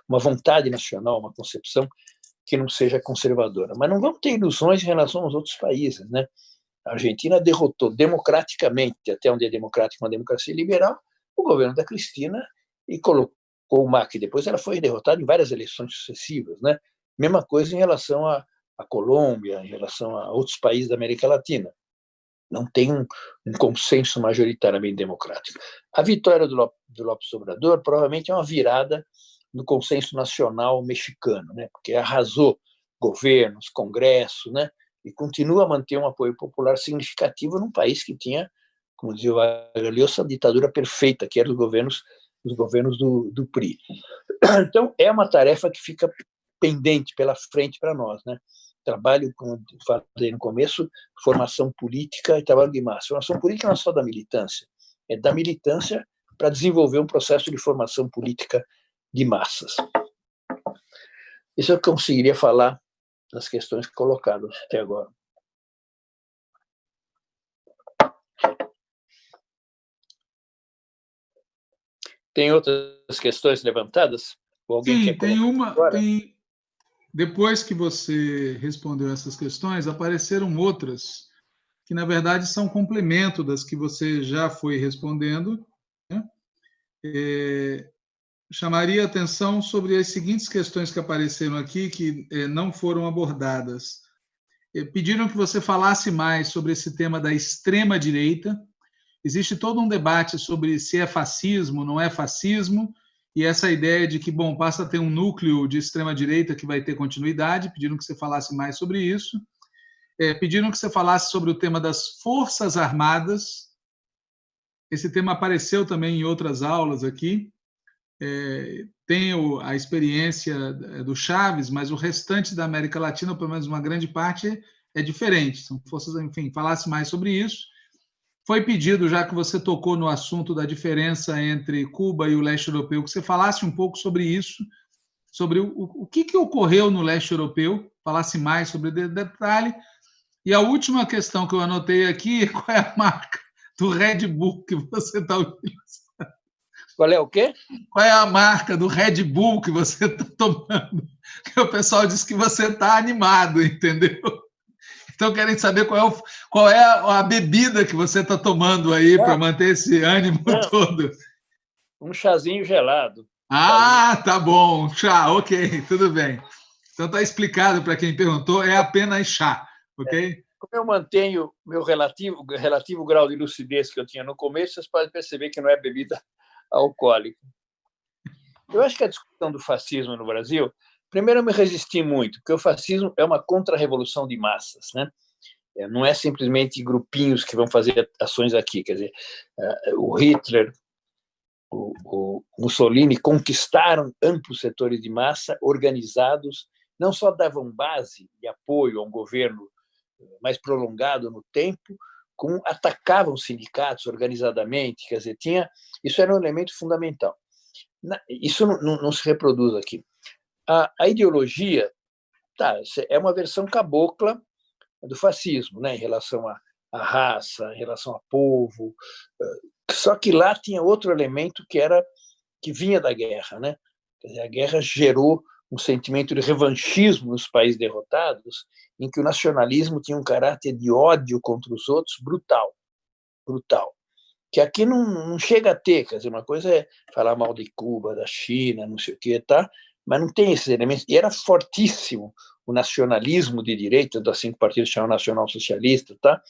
uma vontade nacional, uma concepção que não seja conservadora. Mas não vamos ter ilusões em relação aos outros países, né? A Argentina derrotou democraticamente, até onde é democrático uma democracia liberal, o governo da Cristina e colocou o Macri. Depois ela foi derrotada em várias eleições sucessivas, né? Mesma coisa em relação à, à Colômbia, em relação a outros países da América Latina. Não tem um, um consenso majoritariamente democrático. A vitória do, Lopes, do Lopes Obrador provavelmente é uma virada no consenso nacional mexicano, né? porque arrasou governos, congresso, né? e continua a manter um apoio popular significativo num país que tinha, como dizia o Vargas essa ditadura perfeita, que era os governos, os governos do, do PRI. Então, é uma tarefa que fica pendente pela frente para nós. Né? Trabalho, como falei no começo, formação política e trabalho de massa. Formação política não é só da militância, é da militância para desenvolver um processo de formação política de massas. Isso eu conseguiria falar das questões colocadas até agora. Tem outras questões levantadas? Sim, tem uma. Tem, depois que você respondeu essas questões, apareceram outras que, na verdade, são complemento das que você já foi respondendo. Né? É, chamaria atenção sobre as seguintes questões que apareceram aqui que eh, não foram abordadas. Eh, pediram que você falasse mais sobre esse tema da extrema direita. Existe todo um debate sobre se é fascismo, não é fascismo, e essa ideia de que, bom, passa a ter um núcleo de extrema direita que vai ter continuidade. Pediram que você falasse mais sobre isso. É, pediram que você falasse sobre o tema das forças armadas. Esse tema apareceu também em outras aulas aqui é, tem a experiência é, do Chaves, mas o restante da América Latina, pelo menos uma grande parte, é diferente. São forças, enfim, falasse mais sobre isso. Foi pedido, já que você tocou no assunto da diferença entre Cuba e o leste europeu, que você falasse um pouco sobre isso, sobre o, o que, que ocorreu no leste europeu, falasse mais sobre o detalhe. E a última questão que eu anotei aqui, qual é a marca do Red Bull que você está utilizando? Qual é o quê? Qual é a marca do Red Bull que você está tomando? Que o pessoal diz que você está animado, entendeu? Estão querendo saber qual é, o, qual é a, a bebida que você está tomando aí para manter esse ânimo Não. todo. Um chazinho gelado. Ah, tá bom. Chá, ok, tudo bem. Então está explicado para quem perguntou, é apenas chá, ok? É. Como eu mantenho meu relativo, relativo grau de lucidez que eu tinha no começo, vocês podem perceber que não é bebida alcoólica. Eu acho que a discussão do fascismo no Brasil, primeiro eu me resisti muito, porque o fascismo é uma contra-revolução de massas, né? É, não é simplesmente grupinhos que vão fazer ações aqui, quer dizer, é, o Hitler, o, o Mussolini conquistaram amplos setores de massa organizados, não só davam base e apoio a um governo mais prolongado no tempo, com atacavam sindicatos organizadamente, quer dizer, tinha isso era um elemento fundamental. Isso não, não, não se reproduz aqui. A, a, ideologia tá, é uma versão cabocla do fascismo, né, em relação à, à raça, em relação a povo. Só que lá tinha outro elemento que era que vinha da guerra, né? Dizer, a guerra gerou um sentimento de revanchismo nos países derrotados, em que o nacionalismo tinha um caráter de ódio contra os outros brutal, brutal. Que aqui não, não chega a ter, quer dizer, uma coisa é falar mal de Cuba, da China, não sei o quê, tá? Mas não tem esses elementos. E era fortíssimo o nacionalismo de direita, dos cinco partidos chamam nacional socialista, tá?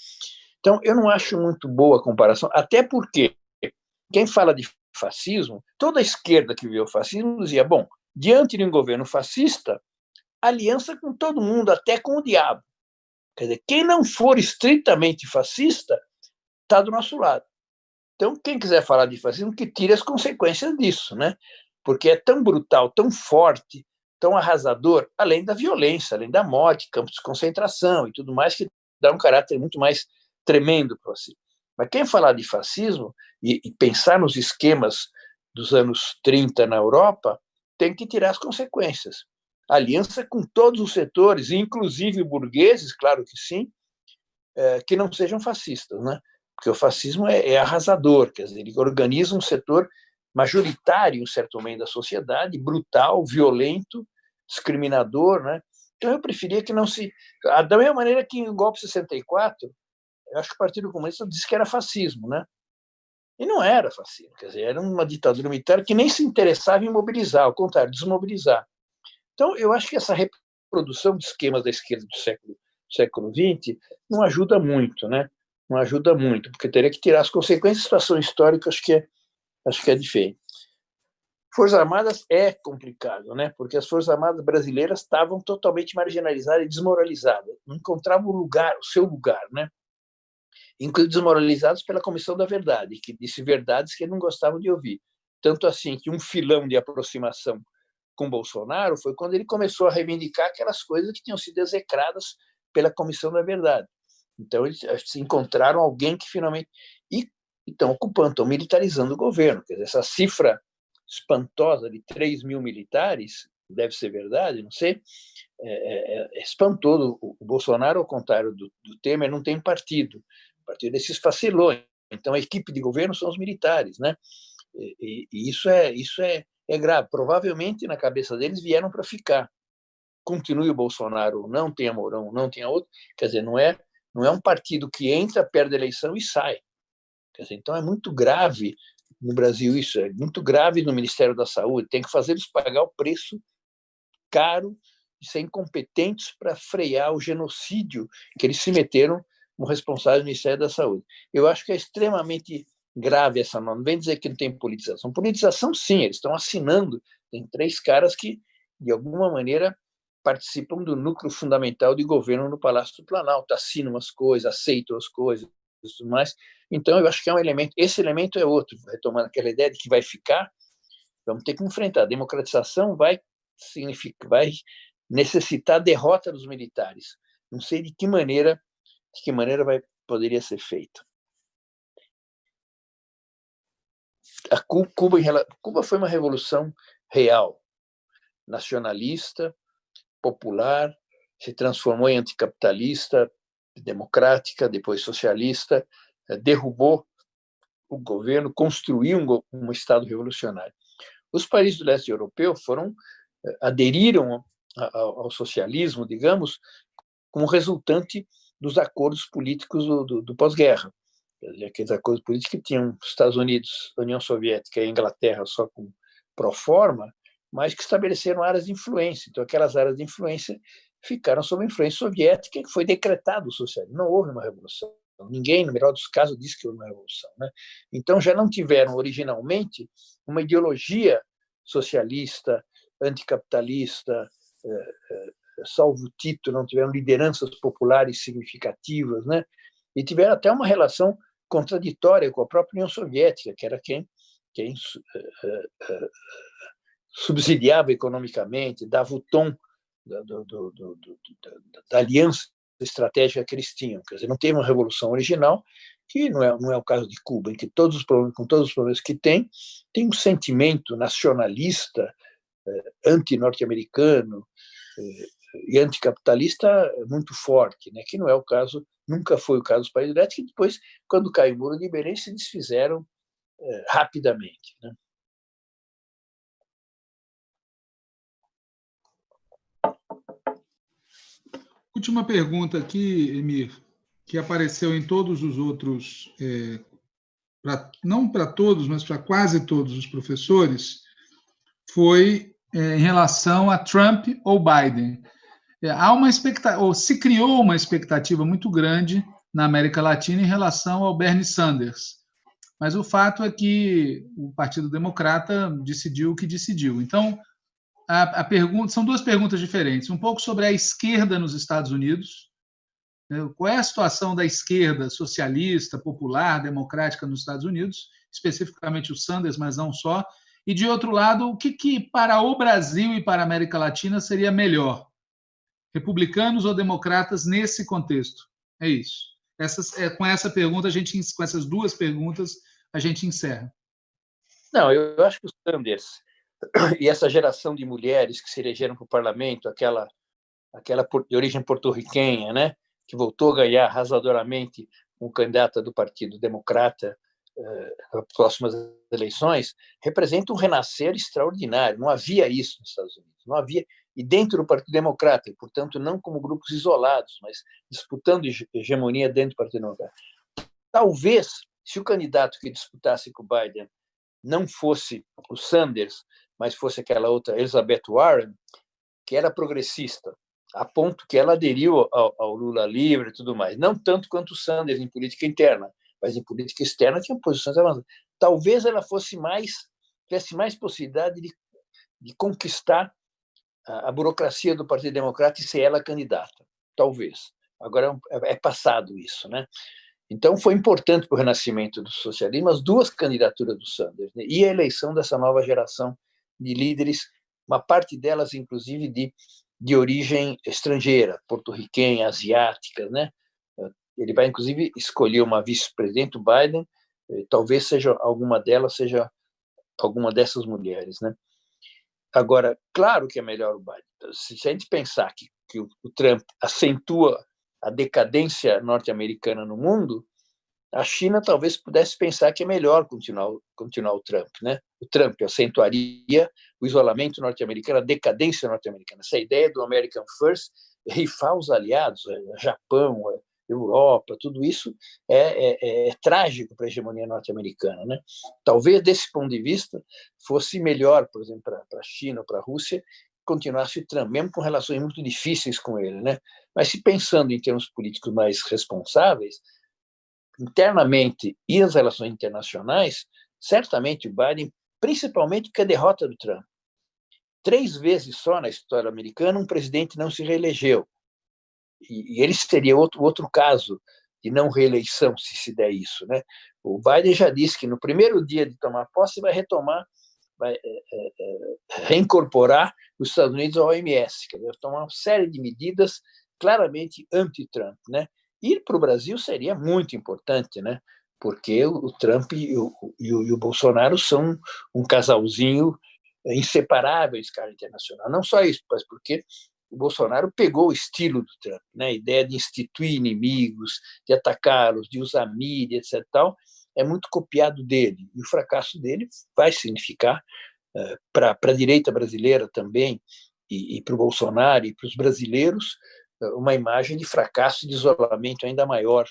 Então, eu não acho muito boa a comparação, até porque quem fala de fascismo, toda a esquerda que viu o fascismo dizia, bom, diante de um governo fascista, aliança com todo mundo, até com o diabo. Quer dizer, quem não for estritamente fascista está do nosso lado. Então, quem quiser falar de fascismo, que tire as consequências disso, né? Porque é tão brutal, tão forte, tão arrasador, além da violência, além da morte, campos de concentração e tudo mais, que dá um caráter muito mais tremendo para si. Mas quem falar de fascismo e, e pensar nos esquemas dos anos 30 na Europa, tem que tirar as consequências. Aliança com todos os setores, inclusive burgueses, claro que sim, é, que não sejam fascistas, né? Porque o fascismo é, é arrasador, quer dizer, ele organiza um setor majoritário em um certo meio da sociedade, brutal, violento, discriminador, né? Então eu preferia que não se... Da mesma maneira que em golpe 64, eu acho que o Partido Comunista disse que era fascismo, né? E não era fascismo, quer dizer, era uma ditadura militar que nem se interessava em mobilizar, ao contrário, desmobilizar. Então, eu acho que essa reprodução de esquemas da esquerda do século, século XX não ajuda muito, né? Não ajuda muito, porque teria que tirar as consequências da situação histórica, acho que é, acho que é diferente. Forças Armadas é complicado, né? Porque as Forças Armadas brasileiras estavam totalmente marginalizadas e desmoralizadas, não encontravam o lugar, o seu lugar, né? inclusive desmoralizados pela Comissão da Verdade, que disse verdades que não gostavam de ouvir. Tanto assim que um filão de aproximação com Bolsonaro foi quando ele começou a reivindicar aquelas coisas que tinham sido execradas pela Comissão da Verdade. Então, eles encontraram alguém que finalmente... E estão ocupando, estão militarizando o governo. Quer dizer, essa cifra espantosa de 3 mil militares, deve ser verdade, não sei, é, é, é espantoso. O Bolsonaro, ao contrário do, do Temer, não tem partido partir desses facilões. Então, a equipe de governo são os militares, né? E, e isso é isso é, é grave. Provavelmente na cabeça deles vieram para ficar. Continue o Bolsonaro, não tenha Mourão, não tenha outro. Quer dizer, não é não é um partido que entra, perde a eleição e sai. Então é muito grave no Brasil isso, é muito grave no Ministério da Saúde. Tem que fazer eles pagar o preço caro de ser incompetentes para frear o genocídio que eles se meteram como responsável do Ministério da Saúde. Eu acho que é extremamente grave essa norma. Não vem dizer que não tem politização. Politização, sim, eles estão assinando. Tem três caras que, de alguma maneira, participam do núcleo fundamental de governo no Palácio do Planalto, assinam as coisas, aceitam as coisas e tudo mais. Então, eu acho que é um elemento. Esse elemento é outro, retomando aquela ideia de que vai ficar, vamos ter que enfrentar. A democratização vai, significa, vai necessitar a derrota dos militares. Não sei de que maneira de que maneira vai, poderia ser feito. A Cuba, Cuba foi uma revolução real, nacionalista, popular, se transformou em anticapitalista, democrática, depois socialista, eh, derrubou o governo, construiu um, Estado revolucionário. Os países do leste europeu foram eh, aderiram ao socialismo, digamos, como resultante dos acordos políticos do, do, do pós-guerra. Aqueles acordos políticos que tinham Estados Unidos, União Soviética e Inglaterra só com pro forma, mas que estabeleceram áreas de influência. Então, aquelas áreas de influência ficaram sob influência soviética, que foi decretado o socialismo. Não houve uma revolução. Ninguém, no melhor dos casos, disse que houve uma revolução. Né? Então, já não tiveram originalmente uma ideologia socialista, anticapitalista, eh, eh, salvo o título, não tiveram lideranças populares significativas, né? e tiveram até uma relação contraditória com a própria União Soviética, que era quem, quem eh, subsidiava economicamente, dava o tom da, do, do, do, da aliança estratégica que eles tinham. Quer dizer, não teve uma revolução original, que não é, não é o caso de Cuba, em que todos os problemas, com todos os problemas que tem, tem um sentimento nacionalista, eh, anti-norte-americano eh, e anticapitalista muito forte, né? que não é o caso, nunca foi o caso dos países elétricos, que depois, quando caiu o muro de Berlim, se desfizeram eh, rapidamente. Né? Última pergunta aqui, Emir, que apareceu em todos os outros, é, pra, não para todos, mas para quase todos os professores, foi é, em relação a Trump ou Biden. É, há uma expectativa, ou se criou uma expectativa muito grande na América Latina em relação ao Bernie Sanders. Mas o fato é que o Partido Democrata decidiu o que decidiu. Então, a, a pergunta são duas perguntas diferentes. Um pouco sobre a esquerda nos Estados Unidos. Né? Qual é a situação da esquerda socialista, popular, democrática nos Estados Unidos, especificamente o Sanders, mas não só. E de outro lado, o que, que para o Brasil e para a América Latina seria melhor? Republicanos ou democratas nesse contexto? É isso. Essas, é, com essa pergunta, a gente, com essas duas perguntas, a gente encerra. Não, eu acho que o Sanders e essa geração de mulheres que se elegeram para o parlamento, aquela aquela de origem porto-riquenha, né, que voltou a ganhar arrasadoramente um candidato do Partido Democrata eh, nas próximas eleições, representa um renascer extraordinário. Não havia isso nos Estados Unidos, não havia e dentro do Partido Democrata, e portanto não como grupos isolados, mas disputando hegemonia dentro do Partido Democrata. Talvez, se o candidato que disputasse com o Biden não fosse o Sanders, mas fosse aquela outra Elizabeth Warren, que era progressista, a ponto que ela aderiu ao, ao, Lula livre e tudo mais. Não tanto quanto o Sanders em política interna, mas em política externa tinha posições avançadas. Talvez ela fosse mais, tivesse mais possibilidade de, de conquistar a, a, burocracia do Partido Democrata e ser ela candidata. Talvez. Agora é, é passado isso, né? Então foi importante para o renascimento do socialismo as duas candidaturas do Sanders né? e a eleição dessa nova geração de líderes, uma parte delas, inclusive, de, de origem estrangeira, porto-riquenha, asiática. Né? Ele vai, inclusive, escolher uma vice-presidente, o Biden, talvez seja alguma delas, seja alguma dessas mulheres. Né? Agora, claro que é melhor o Biden. Se a gente pensar que, que o Trump acentua a decadência norte-americana no mundo, a China talvez pudesse pensar que é melhor continuar, continuar o Trump. Né? O Trump acentuaria o isolamento norte-americano, a decadência norte-americana. Essa ideia do American First, rifar os aliados, é, Japão, é, Europa, tudo isso é, é, é, é trágico para a hegemonia norte-americana. Né? Talvez, desse ponto de vista, fosse melhor, por exemplo, para a China ou para a Rússia, continuasse o Trump, mesmo com relações muito difíceis com ele. Né? Mas, se pensando em termos políticos mais responsáveis, internamente e as relações internacionais, certamente o Biden, principalmente porque a derrota do Trump. Três vezes só na história americana um presidente não se reelegeu. E, e ele seria outro, outro caso de não reeleição, se se der isso. Né? O Biden já disse que no primeiro dia de tomar posse vai retomar, vai é, é, é reincorporar os Estados Unidos ao OMS, quer dizer, tomar uma série de medidas claramente anti-Trump. Né? Ir para o Brasil seria muito importante, né? Porque o Trump e o, e o, e o Bolsonaro são um casalzinho inseparável em escala internacional. Não só isso, mas porque o Bolsonaro pegou o estilo do Trump, né? a ideia de instituir inimigos, de atacá-los, de usar mídia, etc. Tal, é muito copiado dele. E o fracasso dele vai significar, uh, para a direita brasileira também, e, e para o Bolsonaro e para os brasileiros, uma imagem de fracasso e de isolamento ainda maior,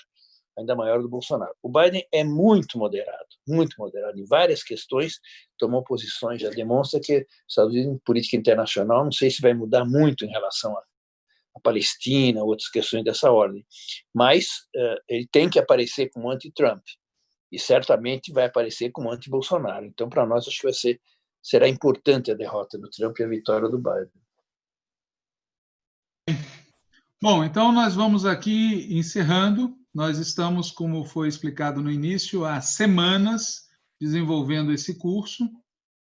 ainda maior do Bolsonaro. O Biden é muito moderado, muito moderado em várias questões, tomou posições, já demonstra que Estados Unidos em política internacional, não sei se vai mudar muito em relação a Palestina, outras questões dessa ordem, mas uh, ele tem que aparecer como anti-Trump e certamente vai aparecer como anti-Bolsonaro. Então, para nós, acho que vai ser será importante a derrota do Trump e a vitória do Biden. Bom, então nós vamos aqui encerrando. Nós estamos, como foi explicado no início, há semanas desenvolvendo esse curso.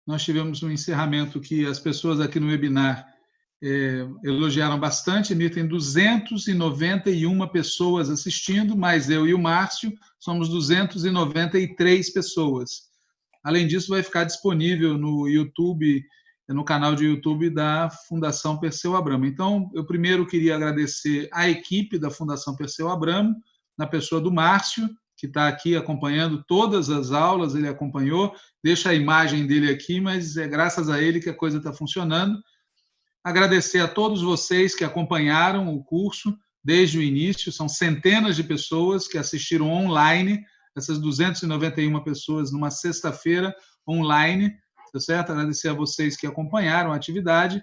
Nós tivemos um encerramento que as pessoas aqui no webinar é, elogiaram bastante. Ele tem 291 pessoas assistindo, mais eu e o Márcio, somos 293 pessoas. Além disso, vai ficar disponível no YouTube no canal de YouTube da Fundação Perseu Abramo. Então, eu primeiro queria agradecer à equipe da Fundação Perseu Abramo, na pessoa do Márcio, que está aqui acompanhando todas as aulas, ele acompanhou, deixa a imagem dele aqui, mas é graças a ele que a coisa está funcionando. Agradecer a todos vocês que acompanharam o curso desde o início, são centenas de pessoas que assistiram online, essas 291 pessoas numa sexta-feira online, tá certo? Agradecer a vocês que acompanharam a atividade,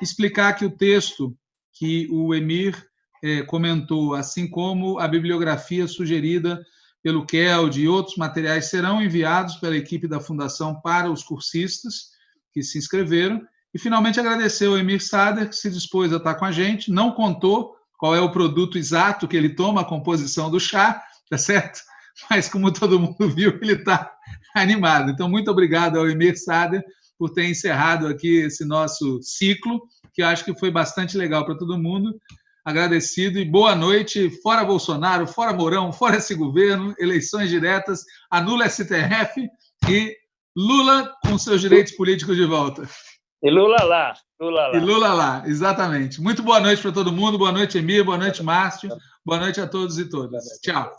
explicar que o texto que o Emir é, comentou, assim como a bibliografia sugerida pelo Keld e outros materiais serão enviados pela equipe da Fundação para os cursistas que se inscreveram. E, finalmente, agradecer ao Emir Sader, que se dispôs a estar com a gente, não contou qual é o produto exato que ele toma, a composição do chá, tá certo? Mas, como todo mundo viu, ele está animado. Então, muito obrigado ao Emir Sader por ter encerrado aqui esse nosso ciclo, que eu acho que foi bastante legal para todo mundo. Agradecido e boa noite. Fora Bolsonaro, fora Mourão, fora esse governo, eleições diretas, anula STF e Lula com seus direitos políticos de volta. E Lula lá, Lula lá. E Lula lá, exatamente. Muito boa noite para todo mundo. Boa noite, Emir. Boa noite, Márcio. Boa noite a todos e todas. Tchau.